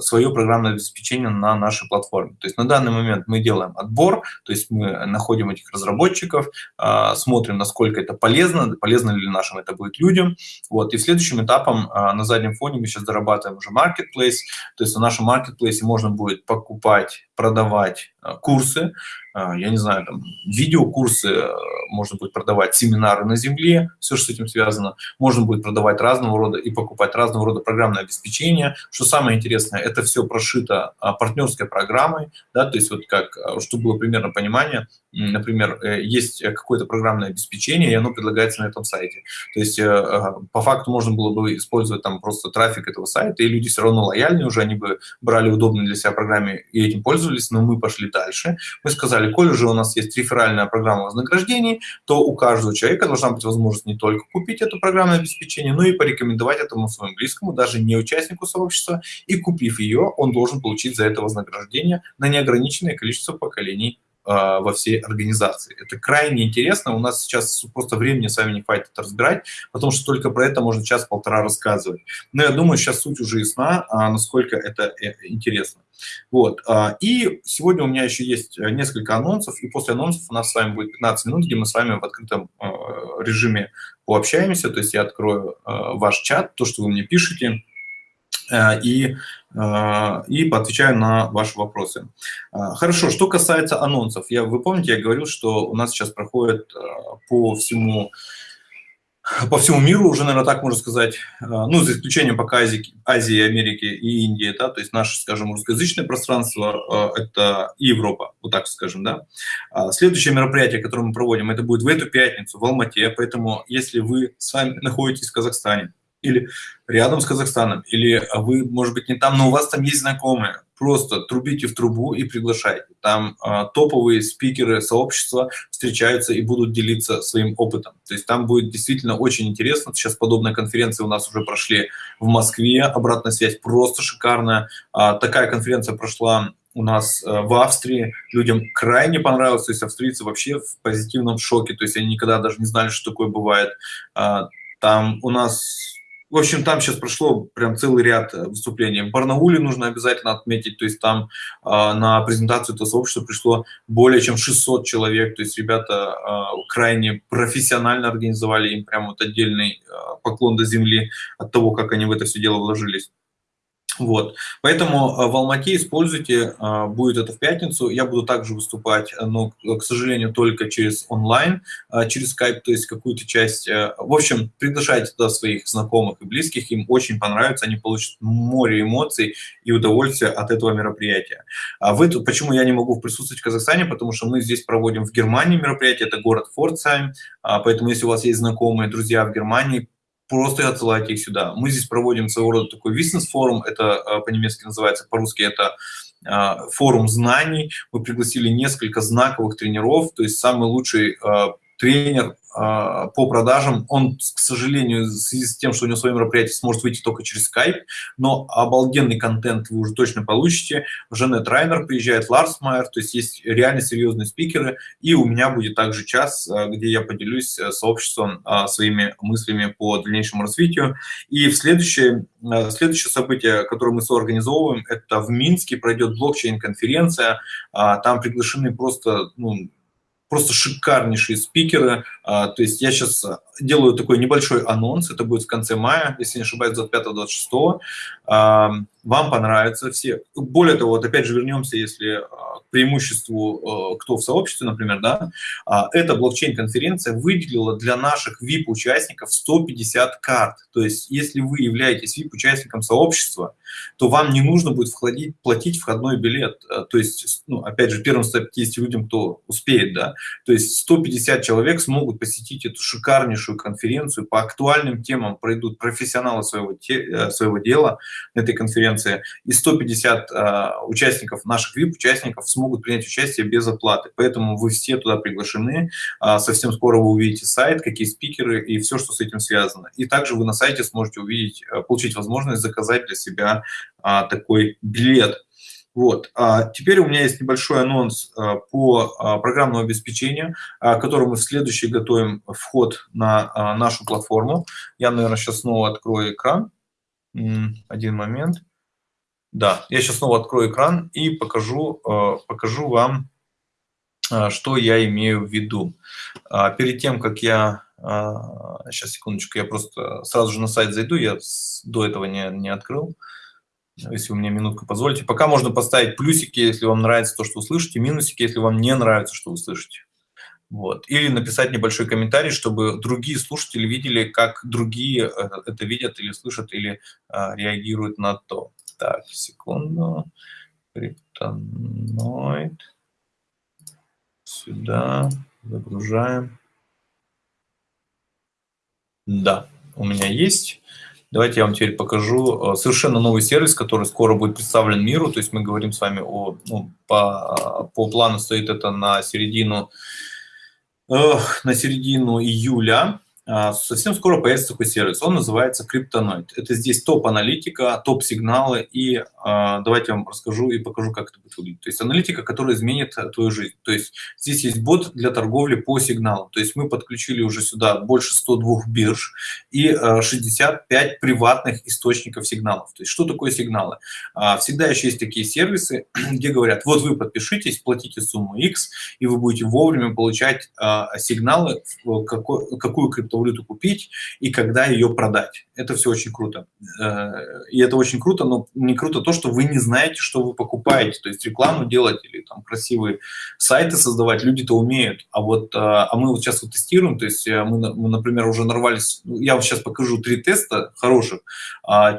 свое программное обеспечение на нашей платформе. То есть на данный момент мы делаем отбор, то есть мы находим этих разработчиков, а, смотрим, насколько это полезно, полезно ли нашим это будет людям. Вот. И следующим этапом на заднем фоне мы сейчас дорабатываем уже marketplace, то есть на нашем marketplace можно будет покупать, продавать курсы, я не знаю, там, видеокурсы, можно будет продавать семинары на земле, все, что с этим связано, можно будет продавать разного рода и покупать разного рода программное обеспечение. Что самое интересное, это все прошито а, партнерской программой, да, то есть вот как, чтобы было примерно понимание, например, э, есть какое-то программное обеспечение, и оно предлагается на этом сайте. То есть э, по факту можно было бы использовать там просто трафик этого сайта, и люди все равно лояльные уже, они бы брали удобные для себя программы и этим пользовались, но мы пошли дальше. Мы сказали, коль уже у нас есть реферальная программа вознаграждений, то у каждого человека должна быть возможность не только купить это программное обеспечение, но и порекомендовать этому своему близкому, даже не участнику сообщества, и купив ее, он должен получить за это вознаграждение на неограниченное количество поколений во всей организации. Это крайне интересно. У нас сейчас просто времени с вами не хватит это разбирать, потому что только про это можно час-полтора рассказывать. Но я думаю, сейчас суть уже ясна, а, насколько это э, интересно. Вот. А, и сегодня у меня еще есть э, несколько анонсов, и после анонсов у нас с вами будет 15 минут, где мы с вами в открытом режиме пообщаемся, то есть я открою ваш чат, то, что вы мне пишете, Э, и, э, и поотвечаю на ваши вопросы. Э, хорошо, что касается анонсов. Я, вы помните, я говорил, что у нас сейчас проходит по всему по всему миру уже, наверное, так можно сказать, ну, за исключением пока Азии, Азии Америки и Индии, да, то есть наше, скажем, русскоязычное пространство – это Европа, вот так скажем, да. Следующее мероприятие, которое мы проводим, это будет в эту пятницу в Алмате, поэтому если вы сами находитесь в Казахстане, или рядом с Казахстаном, или вы, может быть, не там, но у вас там есть знакомые, просто трубите в трубу и приглашайте. Там э, топовые спикеры сообщества встречаются и будут делиться своим опытом. То есть там будет действительно очень интересно. Сейчас подобные конференции у нас уже прошли в Москве, обратная связь просто шикарная. А, такая конференция прошла у нас э, в Австрии людям крайне понравилось, то есть австрийцы вообще в позитивном шоке, то есть они никогда даже не знали, что такое бывает. А, там у нас в общем, там сейчас прошло прям целый ряд э, выступлений. В Барнауле нужно обязательно отметить, то есть там э, на презентацию этого сообщества пришло более чем 600 человек, то есть ребята э, крайне профессионально организовали, им прям вот отдельный э, поклон до земли от того, как они в это все дело вложились. Вот. Поэтому э, в Алмате используйте, э, будет это в пятницу. Я буду также выступать, э, но, к сожалению, только через онлайн, через Skype, то есть какую-то часть. В общем, приглашайте туда своих знакомых и близких, им очень понравится, они получат море эмоций и удовольствия от этого мероприятия. А вы почему я не могу присутствовать в Казахстане? Потому что мы здесь проводим в Германии мероприятие, это город Форцайм, а, поэтому если у вас есть знакомые, друзья в Германии, просто отсылайте их сюда. Мы здесь проводим своего рода такой бизнес-форум, это э, по-немецки называется, по-русски это э, форум знаний. Мы пригласили несколько знаковых тренеров, то есть самый лучший э, тренер а, по продажам. Он, к сожалению, в связи с тем, что у него свое мероприятие сможет выйти только через Skype, но обалденный контент вы уже точно получите. Жанет Райнер приезжает, Ларс Майер, то есть есть реально серьезные спикеры, и у меня будет также час, а, где я поделюсь э, сообществом а, своими мыслями по дальнейшему развитию. И в следующее, следующее событие, которое мы соорганизовываем, это в Минске пройдет блокчейн-конференция, там приглашены просто ну, просто шикарнейшие спикеры. А, то есть я сейчас делаю такой небольшой анонс, это будет в конце мая, если не ошибаюсь, 25-26 вам понравится все. Более того, вот опять же вернемся, если а, к преимуществу, а, кто в сообществе, например, да, а, эта блокчейн-конференция выделила для наших VIP-участников 150 карт. То есть, если вы являетесь VIP-участником сообщества, то вам не нужно будет вкладить, платить входной билет. То есть, ну, опять же, первым 150 людям, кто успеет, да, то есть 150 человек смогут посетить эту шикарнейшую конференцию, по актуальным темам пройдут профессионалы своего, те, своего дела на этой конференции, конференции, и 150 э, участников, наших VIP-участников смогут принять участие без оплаты. Поэтому вы все туда приглашены. Э, совсем скоро вы увидите сайт, какие спикеры и все, что с этим связано. И также вы на сайте сможете увидеть, э, получить возможность заказать для себя э, такой билет. Вот. А теперь у меня есть небольшой анонс а, по а, программному обеспечению, а, который мы в следующий готовим вход на нашу платформу. Я, наверное, сейчас снова открою экран. Один момент. Да, я сейчас снова открою экран и покажу, покажу вам, что я имею в виду. Перед тем, как я... Сейчас, секундочку, я просто сразу же на сайт зайду, я до этого не, не открыл. Если вы мне минутку позволите. Пока можно поставить плюсики, если вам нравится то, что вы слышите, минусики, если вам не нравится, что вы слышите. Вот. Или написать небольшой комментарий, чтобы другие слушатели видели, как другие э, это видят или слышат, или а, реагируют на то. Так, секунду. Криптоноид. Сюда. Загружаем. Да, у меня есть. Давайте я вам теперь покажу э, совершенно новый сервис, который скоро будет представлен миру. То есть мы говорим с вами о, ну, по, по плану стоит это на середину на середину июля совсем скоро появится такой сервис. Он называется Криптоноид. Это здесь топ-аналитика, топ-сигналы. И э, давайте я вам расскажу и покажу, как это будет выглядеть. То есть аналитика, которая изменит твою жизнь. То есть здесь есть бот для торговли по сигналам. То есть мы подключили уже сюда больше 102 бирж и э, 65 приватных источников сигналов. То есть что такое сигналы? Э, всегда еще есть такие сервисы, где говорят, вот вы подпишитесь, платите сумму X, и вы будете вовремя получать э, сигналы, какой, какую криптовалюту криптовалюту купить и когда ее продать. Это все очень круто. Э, и это очень круто, но не круто то, что вы не знаете, что вы покупаете. То есть рекламу делать или там красивые сайты создавать люди-то умеют. А вот э, а мы вот сейчас вот тестируем, то есть э, мы, например, уже нарвались, ну, я вам сейчас покажу три теста хороших, а,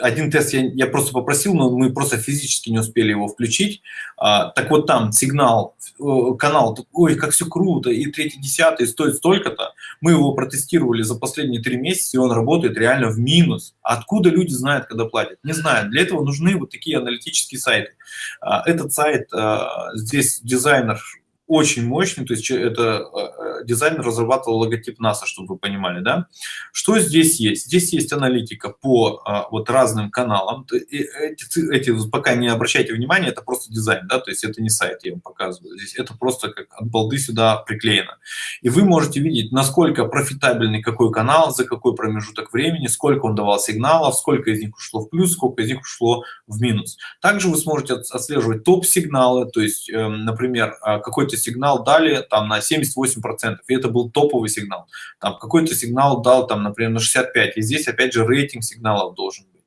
один тест я, я просто попросил, но мы просто физически не успели его включить. А, так вот там сигнал, э, канал, ой, как все круто, и третий, десятый стоит столько-то. Мы его протестировали за последние три месяца, и он работает реально в минус. Откуда люди знают, когда платят? Не знаю. Для этого нужны вот такие аналитические сайты. А, этот сайт, а, здесь дизайнер очень мощный, то есть это э, дизайнер разрабатывал логотип НАСА, чтобы вы понимали, да. Что здесь есть? Здесь есть аналитика по а, вот разным каналам. Эти, эти пока не обращайте внимания, это просто дизайн, да, то есть это не сайт, я вам показываю. Здесь это просто как от балды сюда приклеено. И вы можете видеть, насколько профитабельный какой канал, за какой промежуток времени, сколько он давал сигналов, сколько из них ушло в плюс, сколько из них ушло в минус. Также вы сможете отслеживать топ-сигналы, то есть, эм, например, а, какой-то сигнал дали там на 78%, и это был топовый сигнал. Там какой-то сигнал дал там, например, на 65, и здесь опять же рейтинг сигналов должен быть.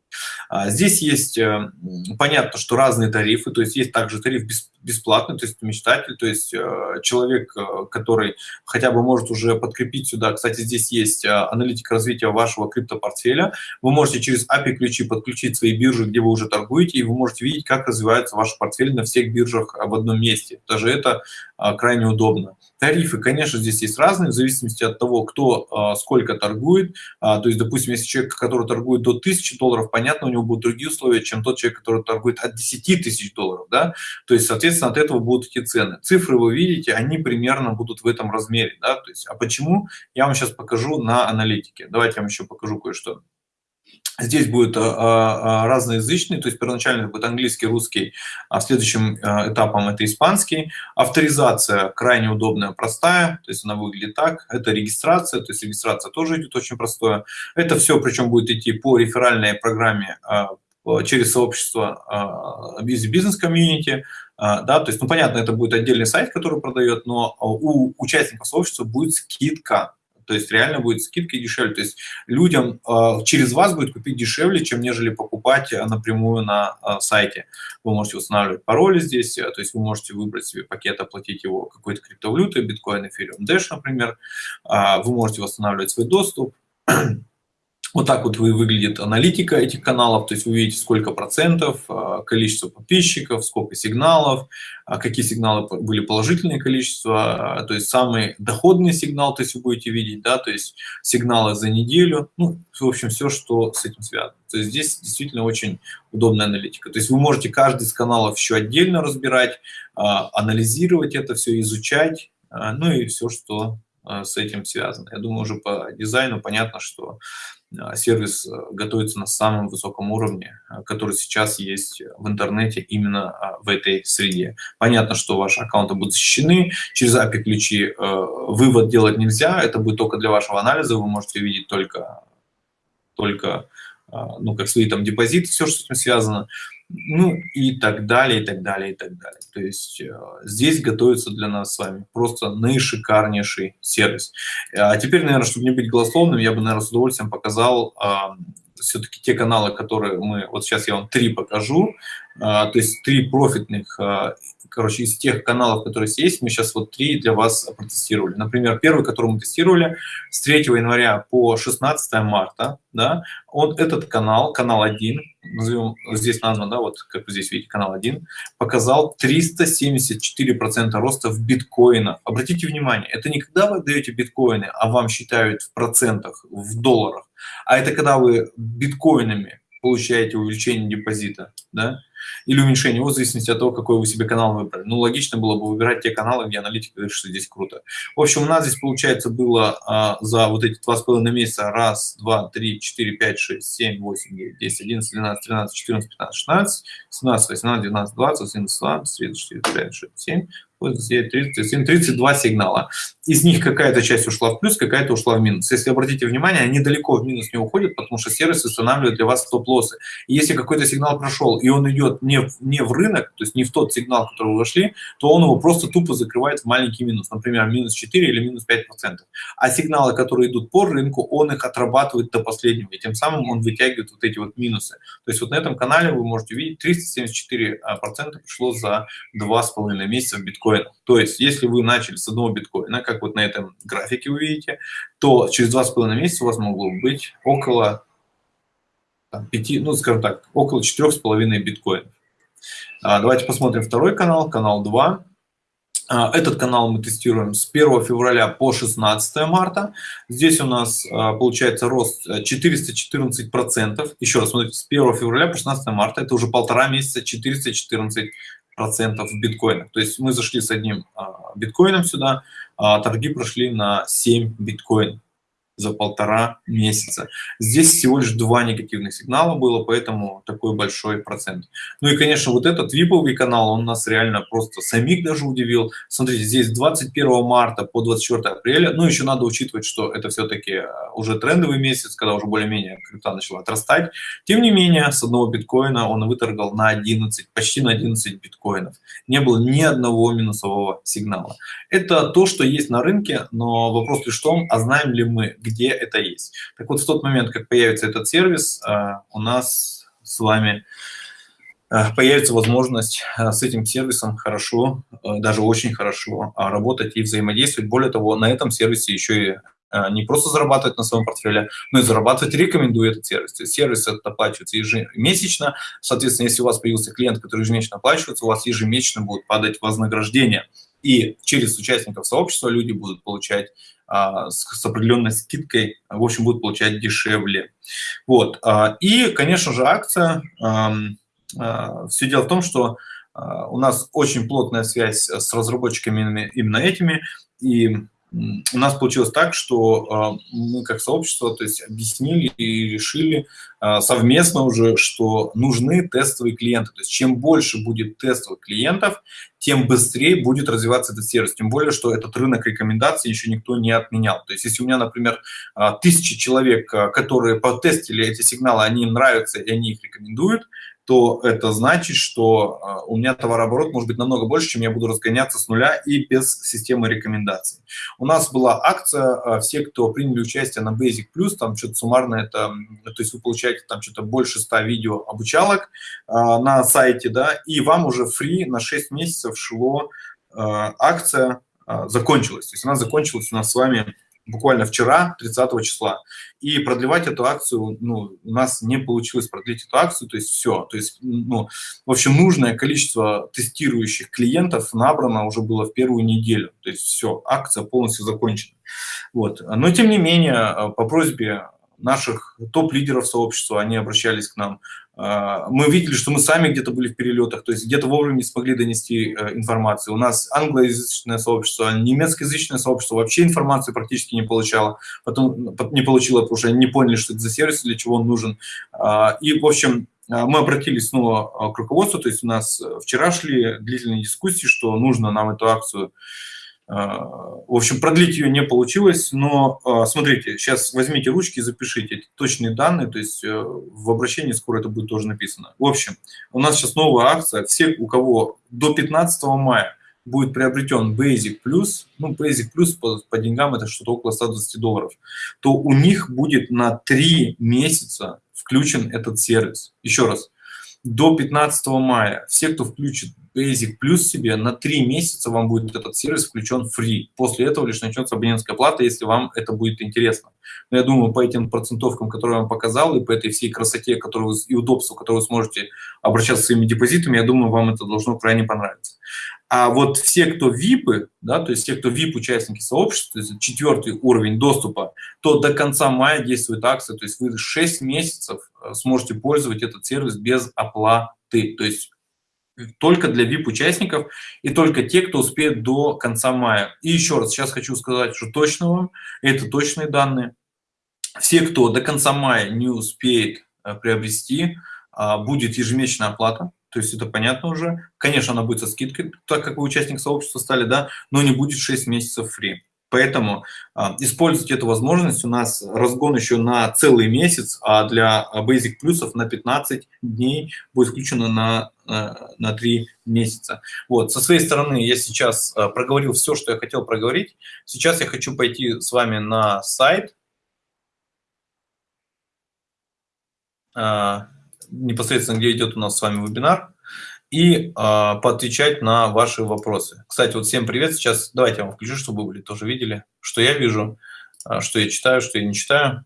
А здесь есть, э, понятно, что разные тарифы, то есть есть также тариф бесплатный, то есть мечтатель, то есть э, человек, э, который хотя бы может уже подкрепить сюда. Кстати, здесь есть аналитика развития вашего криптопортфеля. Вы можете через API-ключи подключить свои биржи, где вы уже торгуете, и вы можете видеть, как развивается ваш портфель на всех биржах в одном месте. Даже это крайне удобно. Тарифы, конечно, здесь есть разные, в зависимости от того, кто сколько торгует. То есть, допустим, если человек, который торгует до 1000 долларов, понятно, у него будут другие условия, чем тот человек, который торгует от 10 тысяч долларов, да, то есть, соответственно, от этого будут эти цены. Цифры вы видите, они примерно будут в этом размере, да, то есть, а почему, я вам сейчас покажу на аналитике. Давайте я вам еще покажу кое-что. Здесь будет а, а, разноязычный, то есть первоначально будет английский, русский, а следующим а, этапом это испанский. Авторизация крайне удобная, простая, то есть она выглядит так. Это регистрация, то есть регистрация тоже идет очень простое. Это все причем будет идти по реферальной программе через сообщество из бизнес-комьюнити, да, то есть, ну, понятно, это будет отдельный сайт, который продает, но у участников сообщества будет скидка, то есть реально будет скидка дешевле. То есть людям э, через вас будет купить дешевле, чем нежели покупать э, напрямую на э, сайте. Вы можете устанавливать пароли здесь, то есть вы можете выбрать себе пакет, оплатить его какой-то криптовалютой, биткоин, эфириум, Dash, например. Вы можете восстанавливать свой доступ. Вот так вот выглядит аналитика этих каналов, то есть вы видите, сколько процентов, а, количество подписчиков, сколько сигналов, а, какие сигналы были положительные количество, а, то есть самый доходный сигнал, то есть вы будете видеть, да, то есть сигналы за неделю, ну, в общем, все, что с этим связано. То есть здесь действительно очень удобная аналитика. То есть вы можете каждый из каналов еще отдельно разбирать, анализировать это все, изучать, ну и все, что с этим связано. Я думаю, уже по дизайну понятно, что сервис э, готовится на самом высоком уровне, а, который сейчас есть в интернете именно а, в этой среде. Понятно, что ваши аккаунты будут защищены, через API-ключи э, вывод делать нельзя, это будет только для вашего анализа, вы можете видеть только, только ну, как свои там депозиты, все, что с этим связано. Ну и так далее, и так далее, и так далее. То есть э, здесь готовится для нас с вами просто наишикарнейший сервис. А теперь, наверное, чтобы не быть голословным, я бы, наверное, с удовольствием показал э, все-таки те каналы, которые мы, вот сейчас я вам три покажу, то есть три профитных э, короче, из тех каналов, которые есть, мы сейчас вот три для вас протестировали. Например, первый, который мы тестировали с 3 января по 16 марта, да, он, этот канал, канал 1, назовем, здесь назван, да, вот как вы здесь видите, канал 1, показал 374% роста в биткоинах. Обратите внимание, это не когда вы даете биткоины, а вам считают в процентах, в долларах, а это когда вы биткоинами получаете увеличение депозита, да, или уменьшение его в зависимости от того, какой вы себе канал выбрали. Ну, логично было бы выбирать те каналы, где аналитика говорит, что здесь круто. В общем, у нас здесь, получается, было а, за вот эти два с половиной месяца раз, два, три, четыре, пять, шесть, семь, восемь, девять, десять, одиннадцать, двенадцать, тринадцать, четырнадцать, пятнадцать, шестнадцать, семнадцать, восемнадцать, девятнадцать, двадцать, одиннадцать, двадцать, тридцать, четыре, пять, шесть, семь, 37, 32 сигнала. Из них какая-то часть ушла в плюс, какая-то ушла в минус. Если обратите внимание, они далеко в минус не уходят, потому что сервис устанавливает для вас стоп-лоссы. Если какой-то сигнал прошел, и он идет не в, не в рынок, то есть не в тот сигнал, который вы вошли, то он его просто тупо закрывает в маленький минус, например, минус 4 или минус 5%. А сигналы, которые идут по рынку, он их отрабатывает до последнего, и тем самым он вытягивает вот эти вот минусы. То есть вот на этом канале вы можете увидеть, 374% пришло за 2,5 месяца в биткоинах. То есть если вы начали с одного биткоина, как вот на этом графике вы видите, то через 2,5 месяца у вас могло быть около 5, ну скажем так, около 4,5 биткоинов. А, давайте посмотрим второй канал, канал 2. А, этот канал мы тестируем с 1 февраля по 16 марта. Здесь у нас а, получается рост 414%. Еще раз, смотрите, с 1 февраля по 16 марта, это уже полтора месяца 414 процентов в биткоинах. То есть мы зашли с одним биткоином сюда, торги прошли на 7 биткоинов за полтора месяца. Здесь всего лишь два негативных сигнала было, поэтому такой большой процент. Ну и, конечно, вот этот виповый канал, он нас реально просто самих даже удивил. Смотрите, здесь 21 марта по 24 апреля, ну еще надо учитывать, что это все-таки э, уже трендовый месяц, когда уже более-менее крипта начала отрастать. Тем не менее, с одного биткоина он выторгал на 11, почти на 11 биткоинов. Не было ни одного минусового сигнала. Это то, что есть на рынке, но вопрос лишь в том, а знаем ли мы, где это есть. Так вот, в тот момент, как появится этот сервис, э, у нас с вами э, появится возможность э, с этим сервисом хорошо, даже очень хорошо работать и взаимодействовать. Более того, на этом сервисе еще и не просто зарабатывать на своем портфеле, но и зарабатывать рекомендую этот сервис. То есть сервис это оплачивается ежемесячно. Соответственно, если у вас появился клиент, который ежемесячно оплачивается, у вас ежемесячно будет падать вознаграждение. И через участников сообщества люди будут получать а, с, с определенной скидкой, в общем, будут получать дешевле. Вот. А, и, конечно же, акция. Все дело в том, что а, у нас очень плотная связь с разработчиками именно этими, и у нас получилось так, что а, мы как сообщество то есть, объяснили и решили а, совместно уже, что нужны тестовые клиенты. То есть чем больше будет тестовых клиентов, тем быстрее будет развиваться этот сервис. Тем более, что этот рынок рекомендаций еще никто не отменял. То есть если у меня, например, а, тысячи человек, которые потестили эти сигналы, они им нравятся и они их рекомендуют, то это значит, что а, у меня товарооборот может быть намного больше, чем я буду разгоняться с нуля и без системы рекомендаций. У нас была акция, а, все, кто приняли участие на Basic Plus, там что-то суммарно это, то есть вы получаете там что-то больше 100 видео обучалок а, на сайте, да, и вам уже фри на 6 месяцев шло акция закончилась. То есть она закончилась у нас с вами буквально вчера, 30 числа. И продлевать эту акцию, ну, у нас не получилось продлить эту акцию, то есть все. То есть, ну, в общем, нужное количество тестирующих клиентов набрано уже было в первую неделю. То есть все, акция полностью закончена. Вот. Но, тем не менее, по просьбе наших топ-лидеров сообщества, они обращались к нам. А, мы видели, что мы сами где-то были в перелетах, то есть где-то вовремя не смогли донести э, информацию. У нас англоязычное сообщество, немецкоязычное сообщество вообще информацию практически не получало, потом не получило, потому что они не поняли, что это за сервис, для чего он нужен. А, и, в общем, а, мы обратились снова к руководству, то есть у нас вчера шли длительные дискуссии, что нужно нам эту акцию В общем, продлить ее не получилось, но смотрите, сейчас возьмите ручки и запишите точные данные, то есть в обращении скоро это будет тоже написано. В общем, у нас сейчас новая акция. Все, у кого до 15 мая будет приобретен Basic Plus, ну, Basic Plus по, по деньгам это что-то около 120 долларов, то у них будет на 3 месяца включен этот сервис. Еще раз, до 15 мая все, кто включит Basic Plus себе, на 3 месяца вам будет этот сервис включен free. После этого лишь начнется абонентская плата, если вам это будет интересно. Но я думаю, по этим процентовкам, которые я вам показал, и по этой всей красоте которую вы, и удобству, которое вы сможете обращаться своими депозитами, я думаю, вам это должно крайне понравиться. А вот все, кто ВИПы, да, то есть те, кто ВИП-участники сообщества, то есть четвертый уровень доступа, то до конца мая действует акция, то есть вы 6 месяцев э, сможете пользовать этот сервис без оплаты, то есть только для VIP-участников и только те, кто успеет до конца мая. И еще раз, сейчас хочу сказать, что точно вам, это точные данные. Все, кто до конца мая не успеет э, приобрести, а, будет ежемесячная оплата, то есть это понятно уже. Конечно, она будет со скидкой, так как вы участник сообщества стали, да, но не будет 6 месяцев фри. Поэтому а, используйте эту возможность. У нас разгон еще на целый месяц, а для Basic плюсов на 15 дней будет включено на, э, на 3 месяца. Вот. Со своей стороны я сейчас а, проговорил все, что я хотел проговорить. Сейчас я хочу пойти с вами на сайт. А, непосредственно, где идет у нас с вами вебинар, и э, поотвечать на ваши вопросы. Кстати, вот всем привет. Сейчас давайте я вам включу, чтобы вы тоже видели, что я вижу, э, что я читаю, что я не читаю.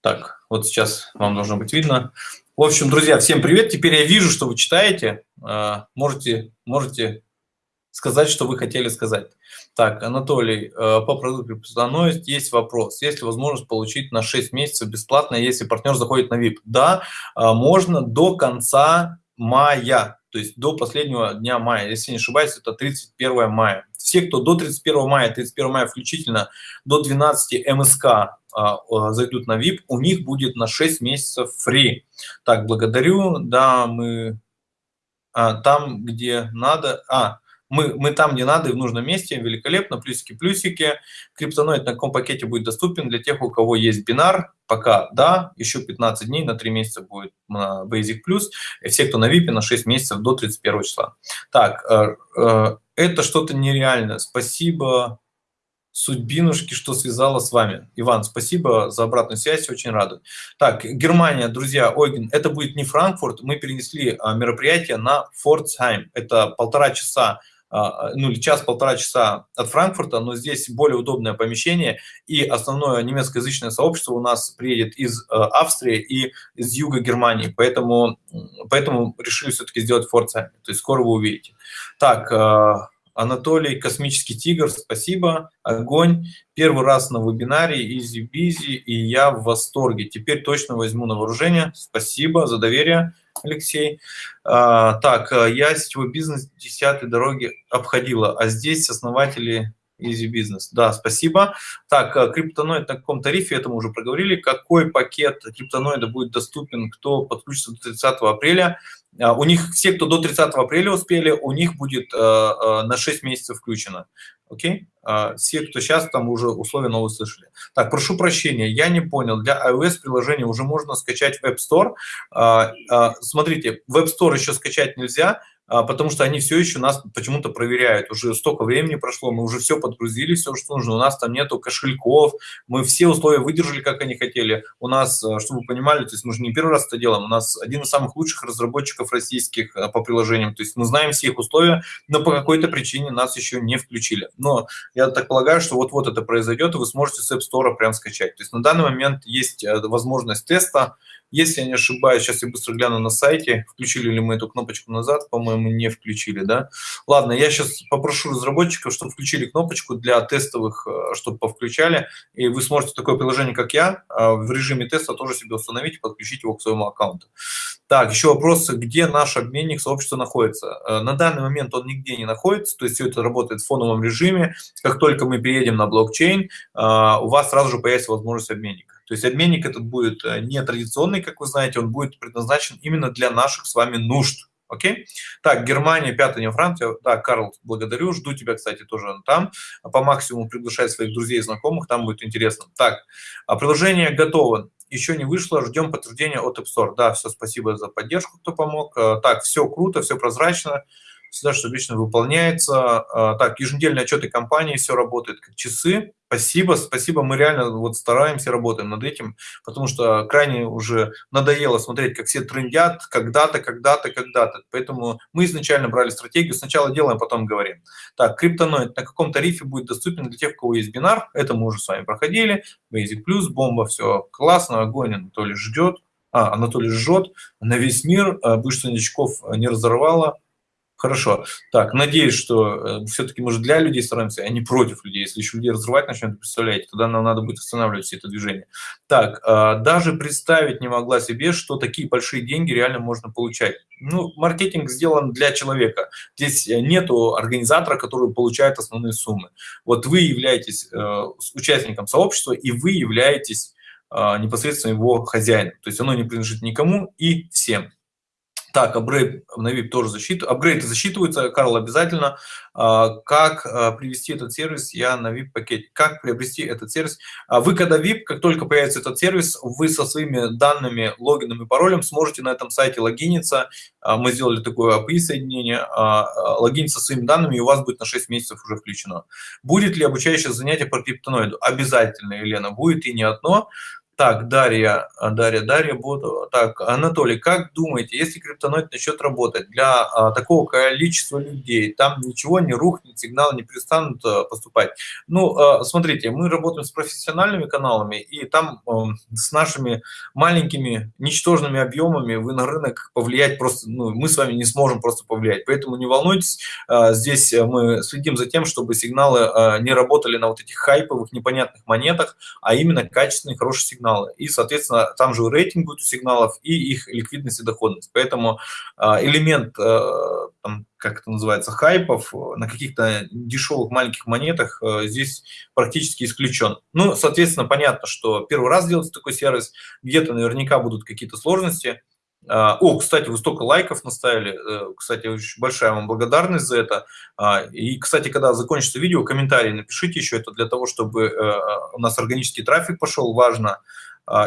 Так, вот сейчас вам должно быть видно. В общем, друзья, всем привет. Теперь я вижу, что вы читаете. Э, можете, можете сказать, что вы хотели сказать. Так, Анатолий, э, по продукту Крипtoноист есть вопрос. Есть ли возможность получить на 6 месяцев бесплатно, если партнер заходит на VIP? Да, э, можно до конца мая, то есть до последнего дня мая. Если не ошибаюсь, это 31 мая. Все, кто до 31 мая, 31 мая включительно, до 12 МСК э, зайдут на VIP, у них будет на 6 месяцев free. Так, благодарю. Да, мы а, там, где надо... А, мы, мы там, где надо и в нужном месте, великолепно, плюсики-плюсики. Криптоноид на каком пакете будет доступен для тех, у кого есть бинар, пока да, еще 15 дней, на 3 месяца будет на Basic Plus, и все, кто на VIP, на 6 месяцев до 31 числа. Так, э, э, это что-то нереальное. Спасибо, судьбинушки, что связала с вами. Иван, спасибо за обратную связь, очень рада. Так, Германия, друзья, Ойген, это будет не Франкфурт, мы перенесли а, мероприятие на Фордсхайм. Это полтора часа ну или час-полтора часа от Франкфурта, но здесь более удобное помещение, и основное немецкоязычное сообщество у нас приедет из э, Австрии и из юга Германии, поэтому, поэтому решили все-таки сделать Форцами, то есть скоро вы увидите. Так, э, Анатолий, Космический Тигр, спасибо, огонь. Первый раз на вебинаре, Easy Bizzi, и я в восторге. Теперь точно возьму на вооружение. Спасибо за доверие. Алексей. А, так, э, я сетевой бизнес десятой дороги обходила, а здесь основатели Easy Business. Да, спасибо. Так, э, криптоноид на каком тарифе, это мы уже проговорили. Какой пакет криптоноида будет доступен, кто подключится до 30 апреля? А, у них, все, кто до 30 апреля успели, у них будет э, на 6 месяцев включено. Окей? А, все, кто сейчас, там уже условия новые слышали. Так, прошу прощения, я не понял. Для iOS приложения уже можно скачать в App Store. А, смотрите, в App Store еще скачать нельзя, а, потому что они все еще нас почему-то проверяют. Уже столько времени прошло, мы уже все подгрузили, все, что нужно. У нас там нету кошельков, мы все условия выдержали, как они хотели. У нас, а, чтобы вы понимали, то есть мы же не первый раз это делаем, у нас один из самых лучших разработчиков российских а, по приложениям, то есть мы знаем все их условия, но по какой-то причине нас еще не включили. Но я так полагаю, что вот-вот это произойдет, и вы сможете с App Store прям скачать. То есть на данный момент есть возможность теста, если я не ошибаюсь, сейчас я быстро гляну на сайте, включили ли мы эту кнопочку назад, по-моему, не включили, да? Ладно, я сейчас попрошу разработчиков, чтобы включили кнопочку для тестовых, э, чтобы повключали, и вы сможете такое приложение, как я, э, в режиме теста тоже себе установить и подключить его к своему аккаунту. Так, еще вопрос, где наш обменник сообщества находится? Э, на данный момент он нигде не находится, то есть все это работает в фоновом режиме. Как только мы переедем на блокчейн, у вас сразу же появится возможность обменника. То есть обменник этот будет э, не традиционный, как вы знаете, он будет предназначен именно для наших с вами нужд. Окей? Так, Германия, пятая, не Франция. Да, Карл, благодарю. Жду тебя, кстати, тоже там. По максимуму приглашай своих друзей и знакомых, там будет интересно. Так, а приложение готово еще не вышло, ждем подтверждения от App Store. Да, все, спасибо за поддержку, кто помог. Э, так, все круто, все прозрачно, всегда что лично выполняется. Э, так, еженедельные отчеты компании, все работает как часы. Спасибо, спасибо, мы реально вот стараемся, работаем над этим, потому что крайне уже надоело смотреть, как все трендят когда-то, когда-то, когда-то. Поэтому мы изначально брали стратегию, сначала делаем, потом говорим. Так, криптоноид на каком тарифе будет доступен для тех, у кого есть бинар, это мы уже с вами проходили, Basic Plus, бомба, все классно, огонь, Анатолий ждет, а, Анатолий жжет на весь мир, а, бывших новичков не разорвало, Хорошо. Так, надеюсь, что э, все-таки мы же для людей стараемся, а не против людей. Если еще людей разрывать начнем, представляете, тогда нам надо будет останавливать все это движение. Так, э, даже представить не могла себе, что такие большие деньги реально можно получать. Ну, маркетинг сделан для человека. Здесь нету организатора, который получает основные суммы. Вот вы являетесь э, участником сообщества, и вы являетесь э, непосредственно его хозяином. То есть оно не принадлежит никому и всем. Так, апгрейд VIP тоже защиту. Апгрейды засчитываются, Карл, обязательно. А, как а, привести этот сервис? Я на VIP пакете. Как приобрести этот сервис? А, вы когда VIP, как только появится этот сервис, вы со своими данными, логином и паролем сможете на этом сайте логиниться. Мы сделали такое API соединение. Логиниться со своими данными, и у вас будет на 6 месяцев уже включено. Будет ли обучающее занятие по криптоноиду? Обязательно, Елена, будет и не одно. Так, Дарья, а, Дарья, Дарья, буду. Так, Анатолий, как думаете, если криптоноид начнет работать для а, такого количества людей, там ничего не рухнет, сигналы не перестанут а, поступать? Ну, а, смотрите, мы работаем с профессиональными каналами, и там а, с нашими маленькими, ничтожными объемами вы на рынок повлиять просто, ну, мы с вами не сможем просто повлиять. Поэтому не волнуйтесь, а, здесь мы следим за тем, чтобы сигналы а, не работали на вот этих хайповых, непонятных монетах, а именно качественные, хорошие сигналы сигналы. И, соответственно, там же рейтинг будет у сигналов и их ликвидность и доходность. Поэтому а, элемент, а, там, как это называется, хайпов на каких-то дешевых маленьких монетах а, здесь практически исключен. Ну, соответственно, понятно, что первый раз делается такой сервис, где-то наверняка будут какие-то сложности, о, кстати, вы столько лайков наставили. Э, кстати, очень большая вам благодарность за это. И, кстати, когда закончится видео, комментарии напишите еще это для того, чтобы э, у нас органический трафик пошел, важно.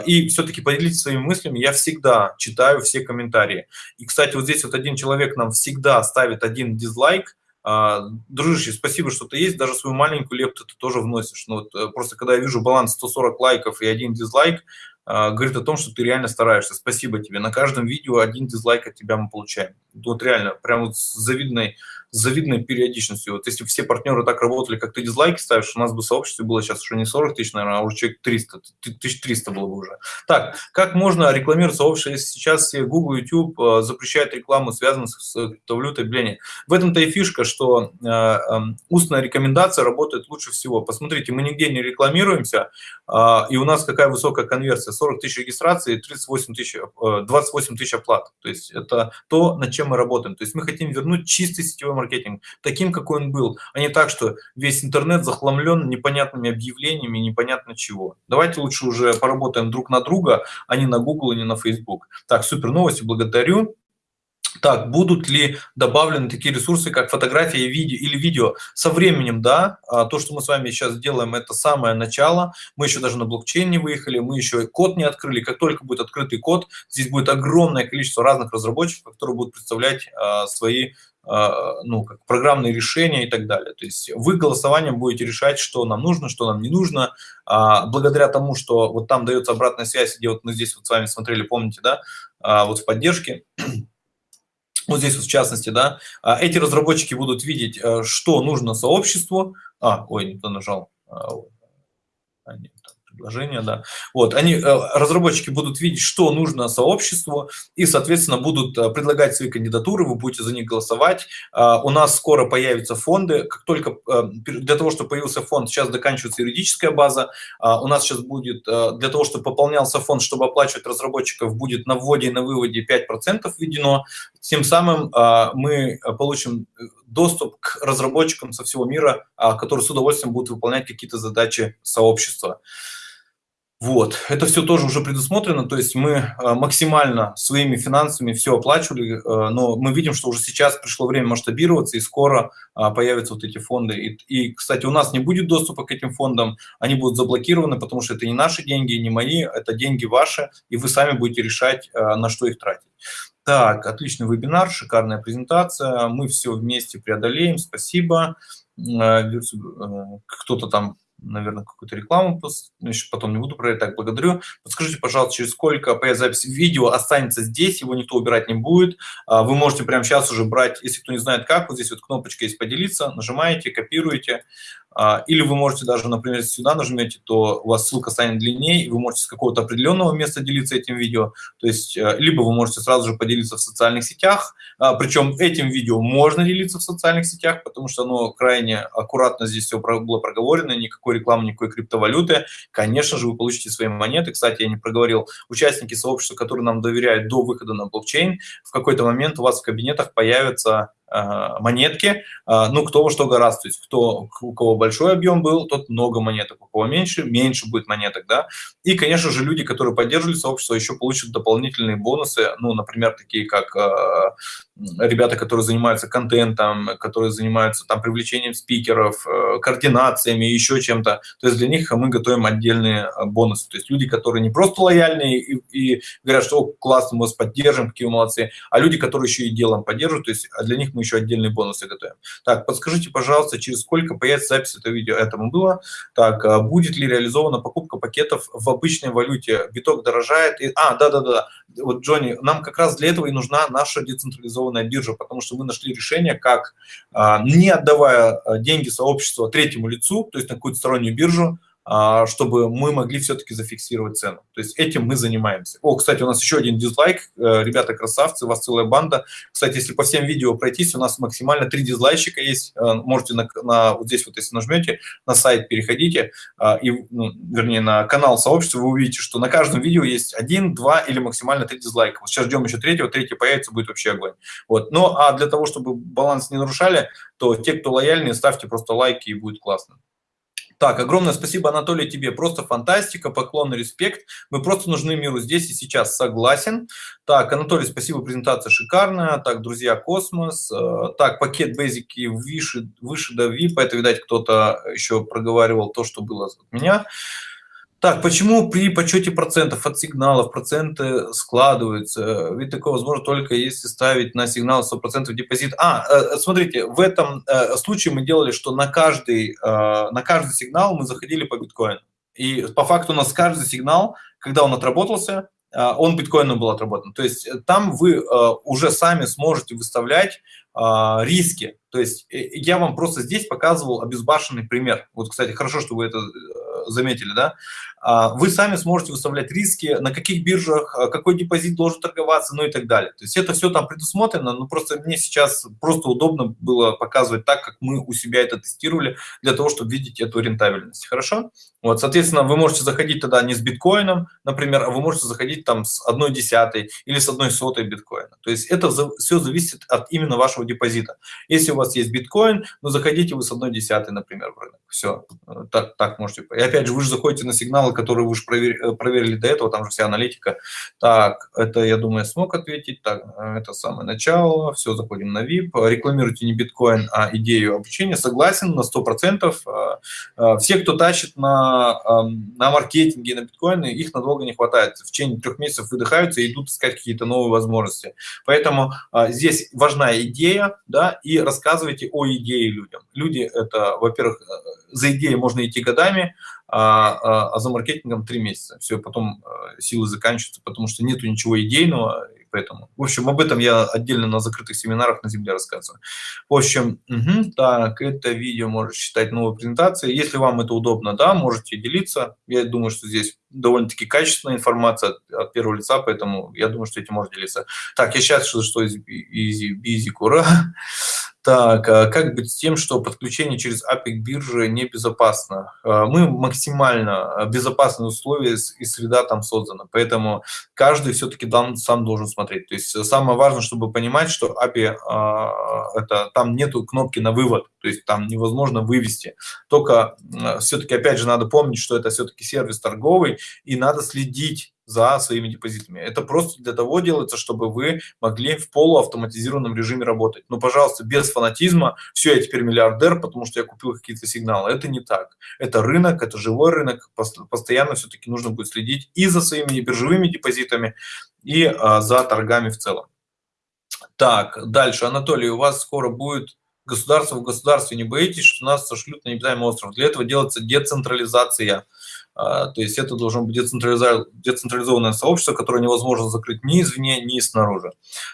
И все-таки поделитесь своими мыслями. Я всегда читаю все комментарии. И, кстати, вот здесь вот один человек нам всегда ставит один дизлайк. Дружище, спасибо, что ты есть. Даже свою маленькую лепту ты тоже вносишь. Но ну вот э, просто когда я вижу баланс 140 лайков и один дизлайк, а, говорит о том, что ты реально стараешься. Спасибо тебе. На каждом видео один дизлайк от тебя мы получаем. Вот реально, прям вот с завидной с завидной периодичностью. Вот если все партнеры так работали, как ты дизлайки ставишь, у нас бы сообщество было сейчас уже не 40 тысяч, наверное, а уже человек 300, 1300 было бы уже. Так, как можно рекламировать сообщество, если сейчас все Google, YouTube э, запрещают рекламу, связанную с криптовалютой, блин. В этом-то и фишка, что э, э, устная рекомендация работает лучше всего. Посмотрите, мы нигде не рекламируемся, э, и у нас какая высокая конверсия, 40 тысяч регистраций, 38 тысяч, э, 28 тысяч оплат. То есть это то, над чем мы работаем. То есть мы хотим вернуть чистый сетевой маркетинг маркетинг таким, какой он был, а не так, что весь интернет захламлен непонятными объявлениями, непонятно чего. Давайте лучше уже поработаем друг на друга, а не на Google и не на Facebook. Так, супер новости, благодарю. Так, будут ли добавлены такие ресурсы, как фотография и видео, или видео? Со временем, да. А то, что мы с вами сейчас делаем, это самое начало. Мы еще даже на блокчейн не выехали, мы еще код не открыли. Как только будет открытый код, здесь будет огромное количество разных разработчиков, которые будут представлять а, свои а, ну, как программные решения и так далее. То есть вы голосованием будете решать, что нам нужно, что нам не нужно. А, благодаря тому, что вот там дается обратная связь, где вот мы здесь вот с вами смотрели, помните, да, а, вот в поддержке, вот здесь вот в частности, да, эти разработчики будут видеть, что нужно сообществу. А, ой, не то нажал. А, нет предложения, да. Вот, они, э, разработчики будут видеть, что нужно сообществу, и, соответственно, будут э, предлагать свои кандидатуры, вы будете за них голосовать. А, у нас скоро появятся фонды, как только э, для того, чтобы появился фонд, сейчас заканчивается юридическая база, у нас сейчас будет, для того, чтобы пополнялся фонд, чтобы оплачивать разработчиков, будет на вводе и на выводе 5% введено, тем самым мы получим доступ к разработчикам со всего мира, которые с удовольствием будут выполнять какие-то задачи сообщества. Вот, это все тоже уже предусмотрено, то есть мы э, максимально своими финансами все оплачивали, э, но мы видим, что уже сейчас пришло время масштабироваться, и скоро а, появятся вот эти фонды. И, и, кстати, у нас не будет доступа к этим фондам, они будут заблокированы, потому что это не наши деньги, не мои, это деньги ваши, и вы сами будете решать, э, на что их тратить. Так, отличный вебинар, шикарная презентация, мы все вместе преодолеем, спасибо. Кто-то там наверное, какую-то рекламу, еще потом не буду про это, так, благодарю. Подскажите, пожалуйста, через сколько запись видео останется здесь, его никто убирать не будет. А, вы можете прямо сейчас уже брать, если кто не знает как, вот здесь вот кнопочка есть «Поделиться», нажимаете, копируете, или вы можете даже, например, сюда нажмете, то у вас ссылка станет длиннее, и вы можете с какого-то определенного места делиться этим видео. То есть, э, либо вы можете сразу же поделиться в социальных сетях, а, причем этим видео можно делиться в социальных сетях, потому что оно крайне аккуратно здесь все было проговорено, никакой рекламы, никакой криптовалюты. Конечно же, вы получите свои монеты. Кстати, я не проговорил, участники сообщества, которые нам доверяют до выхода на блокчейн, в какой-то момент у вас в кабинетах появятся монетки, э, ну, кто во что гораздо, то есть кто, у кого большой объем был, тот много монеток, у кого меньше, меньше будет монеток, да, и, конечно же, люди, которые поддерживали сообщество, еще получат дополнительные бонусы, ну, например, такие как э, ребята, которые занимаются контентом, которые занимаются там привлечением спикеров, координациями, еще чем-то, то есть для них мы готовим отдельные бонусы, то есть люди, которые не просто лояльные и, и говорят, что классно, мы вас поддержим, какие вы молодцы, а люди, которые еще и делом поддерживают, то есть для них мы еще отдельные бонусы готовим. Так, подскажите, пожалуйста, через сколько появится запись этого видео? Этому было. Так, а будет ли реализована покупка пакетов в обычной валюте? Биток дорожает. И... А, да-да-да. Вот, Джонни, нам как раз для этого и нужна наша децентрализованная биржа, потому что мы нашли решение, как, а, не отдавая а, деньги сообществу третьему лицу, то есть на какую-то стороннюю биржу, чтобы мы могли все-таки зафиксировать цену. То есть этим мы занимаемся. О, кстати, у нас еще один дизлайк. Э, ребята красавцы, у вас целая банда. Кстати, если по всем видео пройтись, у нас максимально три дизлайчика есть. Э, можете на, на вот здесь вот, если нажмете, на сайт переходите, а, и, ну, вернее, на канал сообщества, вы увидите, что на каждом видео есть один, два или максимально три дизлайка. Вот сейчас ждем еще третьего, третий появится, будет вообще огонь. Вот. Ну, а для того, чтобы баланс не нарушали, то те, кто лояльные, ставьте просто лайки, и будет классно. Так, огромное спасибо, Анатолий, тебе. Просто фантастика, поклон и респект. Мы просто нужны миру здесь и сейчас. Согласен. Так, Анатолий, спасибо, презентация шикарная. Так, друзья, космос. Э, так, пакет Basic выше, выше до VIP. Это, видать, кто-то еще проговаривал то, что было от меня. Так, почему при подсчете процентов от сигналов проценты складываются? Ведь такое возможно только если ставить на сигнал 100% депозит. А, э, смотрите, в этом э, случае мы делали, что на каждый, э, на каждый сигнал мы заходили по биткоину. И по факту у нас каждый сигнал, когда он отработался, он биткоином был отработан. То есть там вы уже сами сможете выставлять риски. То есть я вам просто здесь показывал обезбашенный пример. Вот, кстати, хорошо, что вы это заметили, да? А, вы сами сможете выставлять риски, на каких биржах, а, какой депозит должен торговаться, ну и так далее. То есть это все там предусмотрено, но просто мне сейчас просто удобно было показывать так, как мы у себя это тестировали, для того, чтобы видеть эту рентабельность. Хорошо? Вот, соответственно, вы можете заходить тогда не с биткоином, например, а вы можете заходить там с одной десятой или с одной сотой биткоина. То есть это все зависит от именно вашего депозита. Если у вас есть биткоин, ну заходите вы с одной десятой, например, в рынок. Все, так, так можете. И опять же, вы же заходите на сигналы, которые вы уже проверили, э, проверили до этого, там же вся аналитика. Так, это, я думаю, смог ответить. Так, э, это самое начало. Все, заходим на VIP. Рекламируйте не биткоин, а идею обучения. Согласен на 100%. Э, все, кто тащит на, эм, на маркетинге, на биткоины, их надолго не хватает. В течение трех месяцев выдыхаются и идут искать какие-то новые возможности. Поэтому здесь важна идея, да, и рассказывайте о идее людям. Люди это, во-первых, за идеей можно идти годами, а, а, а за маркетингом три месяца. Все, потом а, силы заканчиваются, потому что нету ничего идейного, поэтому... В общем, об этом я отдельно на закрытых семинарах на земле рассказываю. В общем, угу, так, это видео можешь считать новой презентацией. Если вам это удобно, да, можете делиться. Я думаю, что здесь довольно-таки качественная информация от, от первого лица, поэтому я думаю, что этим можно делиться. Так, я сейчас что, что из, из, из, из, ура. Так, а как быть с тем, что подключение через API к бирже небезопасно? А, мы максимально безопасные условия и среда там создана, поэтому каждый все-таки сам должен смотреть. То есть самое важное, чтобы понимать, что API, а, это, там нету кнопки на вывод, то есть там невозможно вывести. Только все-таки, опять же, надо помнить, что это все-таки сервис торговый, и надо следить за своими депозитами. Это просто для того делается, чтобы вы могли в полуавтоматизированном режиме работать. Но, пожалуйста, без фанатизма, все, я теперь миллиардер, потому что я купил какие-то сигналы. Это не так. Это рынок, это живой рынок. Постоянно все-таки нужно будет следить и за своими биржевыми депозитами, и а, за торгами в целом. Так, дальше. Анатолий, у вас скоро будет государство в государстве. Не боитесь, что нас сошлют на необитаемый остров? Для этого делается децентрализация. А, то есть это должно быть децентрализованное сообщество, которое невозможно закрыть ни извне, ни снаружи.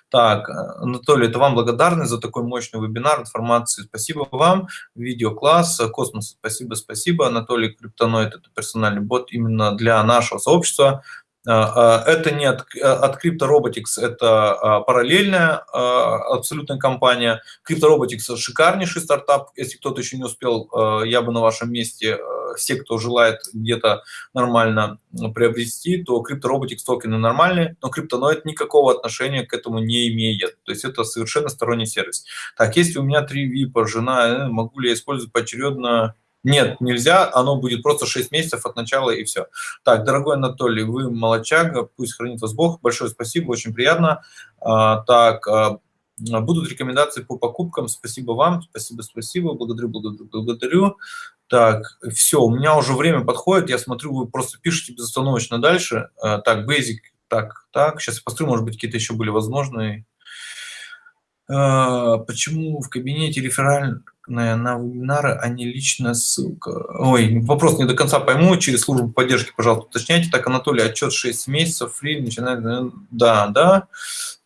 Так, Анатолий, это вам благодарны за такой мощный вебинар информации. Спасибо вам. Видеокласс, Космос, спасибо, спасибо. Анатолий Cryptonoid, это персональный бот именно для нашего сообщества. А, а, это не от, от CryptoRobotics, это а, параллельная абсолютная компания. CryptoRobotics – шикарнейший стартап. Если кто-то еще не успел, я бы на вашем месте, все, кто желает где-то нормально приобрести, то CryptoRobotics токены нормальные, но Cryptonoid никакого отношения к этому не имеет. То есть это совершенно сторонний сервис. Так, если у меня три VIP, жена, э, могу ли я использовать поочередно нет, нельзя, оно будет просто 6 месяцев от начала и все. Так, дорогой Анатолий, вы молочага, пусть хранит вас Бог. Большое спасибо, очень приятно. А, так, а, будут рекомендации по покупкам. Спасибо вам, спасибо, спасибо, благодарю, благодарю, благодарю. Так, все, у меня уже время подходит, я смотрю, вы просто пишете безостановочно дальше. А, так, Basic, так, так, сейчас я посмотрю, может быть, какие-то еще были возможные. Почему в кабинете на вебинары, а не личная ссылка? Ой, вопрос не до конца пойму, через службу поддержки, пожалуйста, уточняйте. Так, Анатолий, отчет 6 месяцев, фри, начинает, да, да.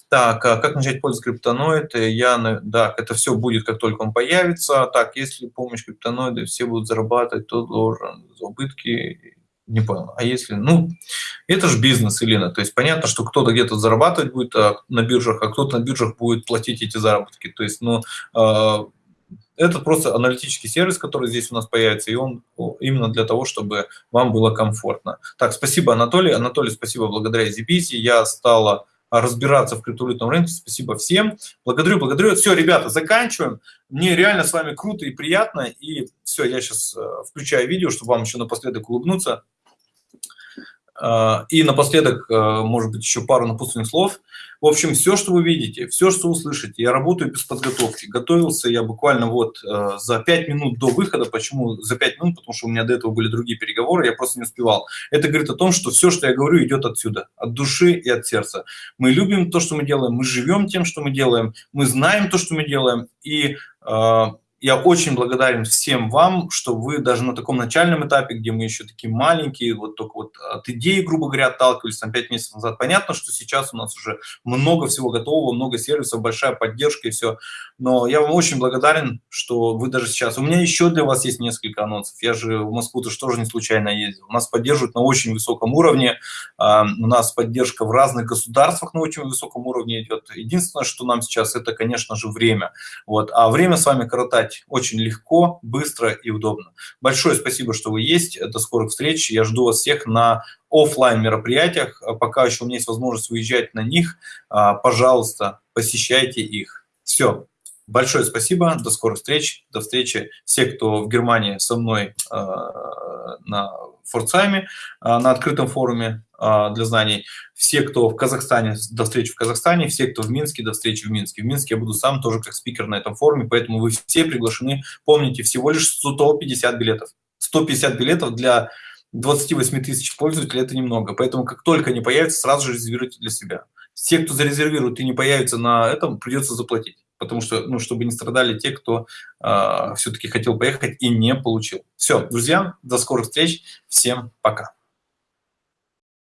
Так, а как начать пользоваться криптоноиды? Я, да, это все будет, как только он появится. Так, если помощь криптоноиды, все будут зарабатывать, то должен убытки не понял. А если, ну, это же бизнес, Елена. То есть понятно, что кто-то где-то зарабатывать будет а, на биржах, а кто-то на биржах будет платить эти заработки. То есть, ну, э, это просто аналитический сервис, который здесь у нас появится, и он именно для того, чтобы вам было комфортно. Так, спасибо, Анатолий. Анатолий, спасибо, благодаря ZBC я стала разбираться в криптовалютном рынке. Спасибо всем. Благодарю, благодарю. Все, ребята, заканчиваем. Мне реально с вами круто и приятно. И все, я сейчас э, включаю видео, чтобы вам еще напоследок улыбнуться. А, и напоследок, а, может быть, еще пару напутственных слов. В общем, все, что вы видите, все, что услышите, я работаю без подготовки. Готовился я буквально вот а, за 5 минут до выхода. Почему за 5 минут? Потому что у меня до этого были другие переговоры, я просто не успевал. Это говорит о том, что все, что я говорю, идет отсюда, от души и от сердца. Мы любим то, что мы делаем, мы живем тем, что мы делаем, мы знаем то, что мы делаем, и я очень благодарен всем вам, что вы даже на таком начальном этапе, где мы еще такие маленькие, вот только вот от идеи, грубо говоря, отталкивались там 5 месяцев назад. Понятно, что сейчас у нас уже много всего готового, много сервисов, большая поддержка и все. Но я вам очень благодарен, что вы даже сейчас... У меня еще для вас есть несколько анонсов. Я же в Москву-то тоже не случайно ездил. Нас поддерживают на очень высоком уровне. А, у нас поддержка в разных государствах на очень высоком уровне идет. Единственное, что нам сейчас, это, конечно же, время. Вот. А время с вами коротать делать очень легко, быстро и удобно. Большое спасибо, что вы есть. До скорых встреч. Я жду вас всех на офлайн мероприятиях. Пока еще у меня есть возможность выезжать на них, а, пожалуйста, посещайте их. Все. Большое спасибо, до скорых встреч, до встречи. Все, кто в Германии со мной э, на Форцайме, э, на открытом форуме э, для знаний. Все, кто в Казахстане, до встречи в Казахстане. Все, кто в Минске, до встречи в Минске. В Минске я буду сам тоже как спикер на этом форуме, поэтому вы все приглашены. Помните, всего лишь 150 билетов. 150 билетов для 28 тысяч пользователей – это немного. Поэтому как только они появятся, сразу же резервируйте для себя. Все, кто зарезервирует и не появится на этом, придется заплатить потому что, ну, чтобы не страдали те, кто э, а, все-таки хотел поехать и не получил. Все, друзья, до скорых встреч, всем пока.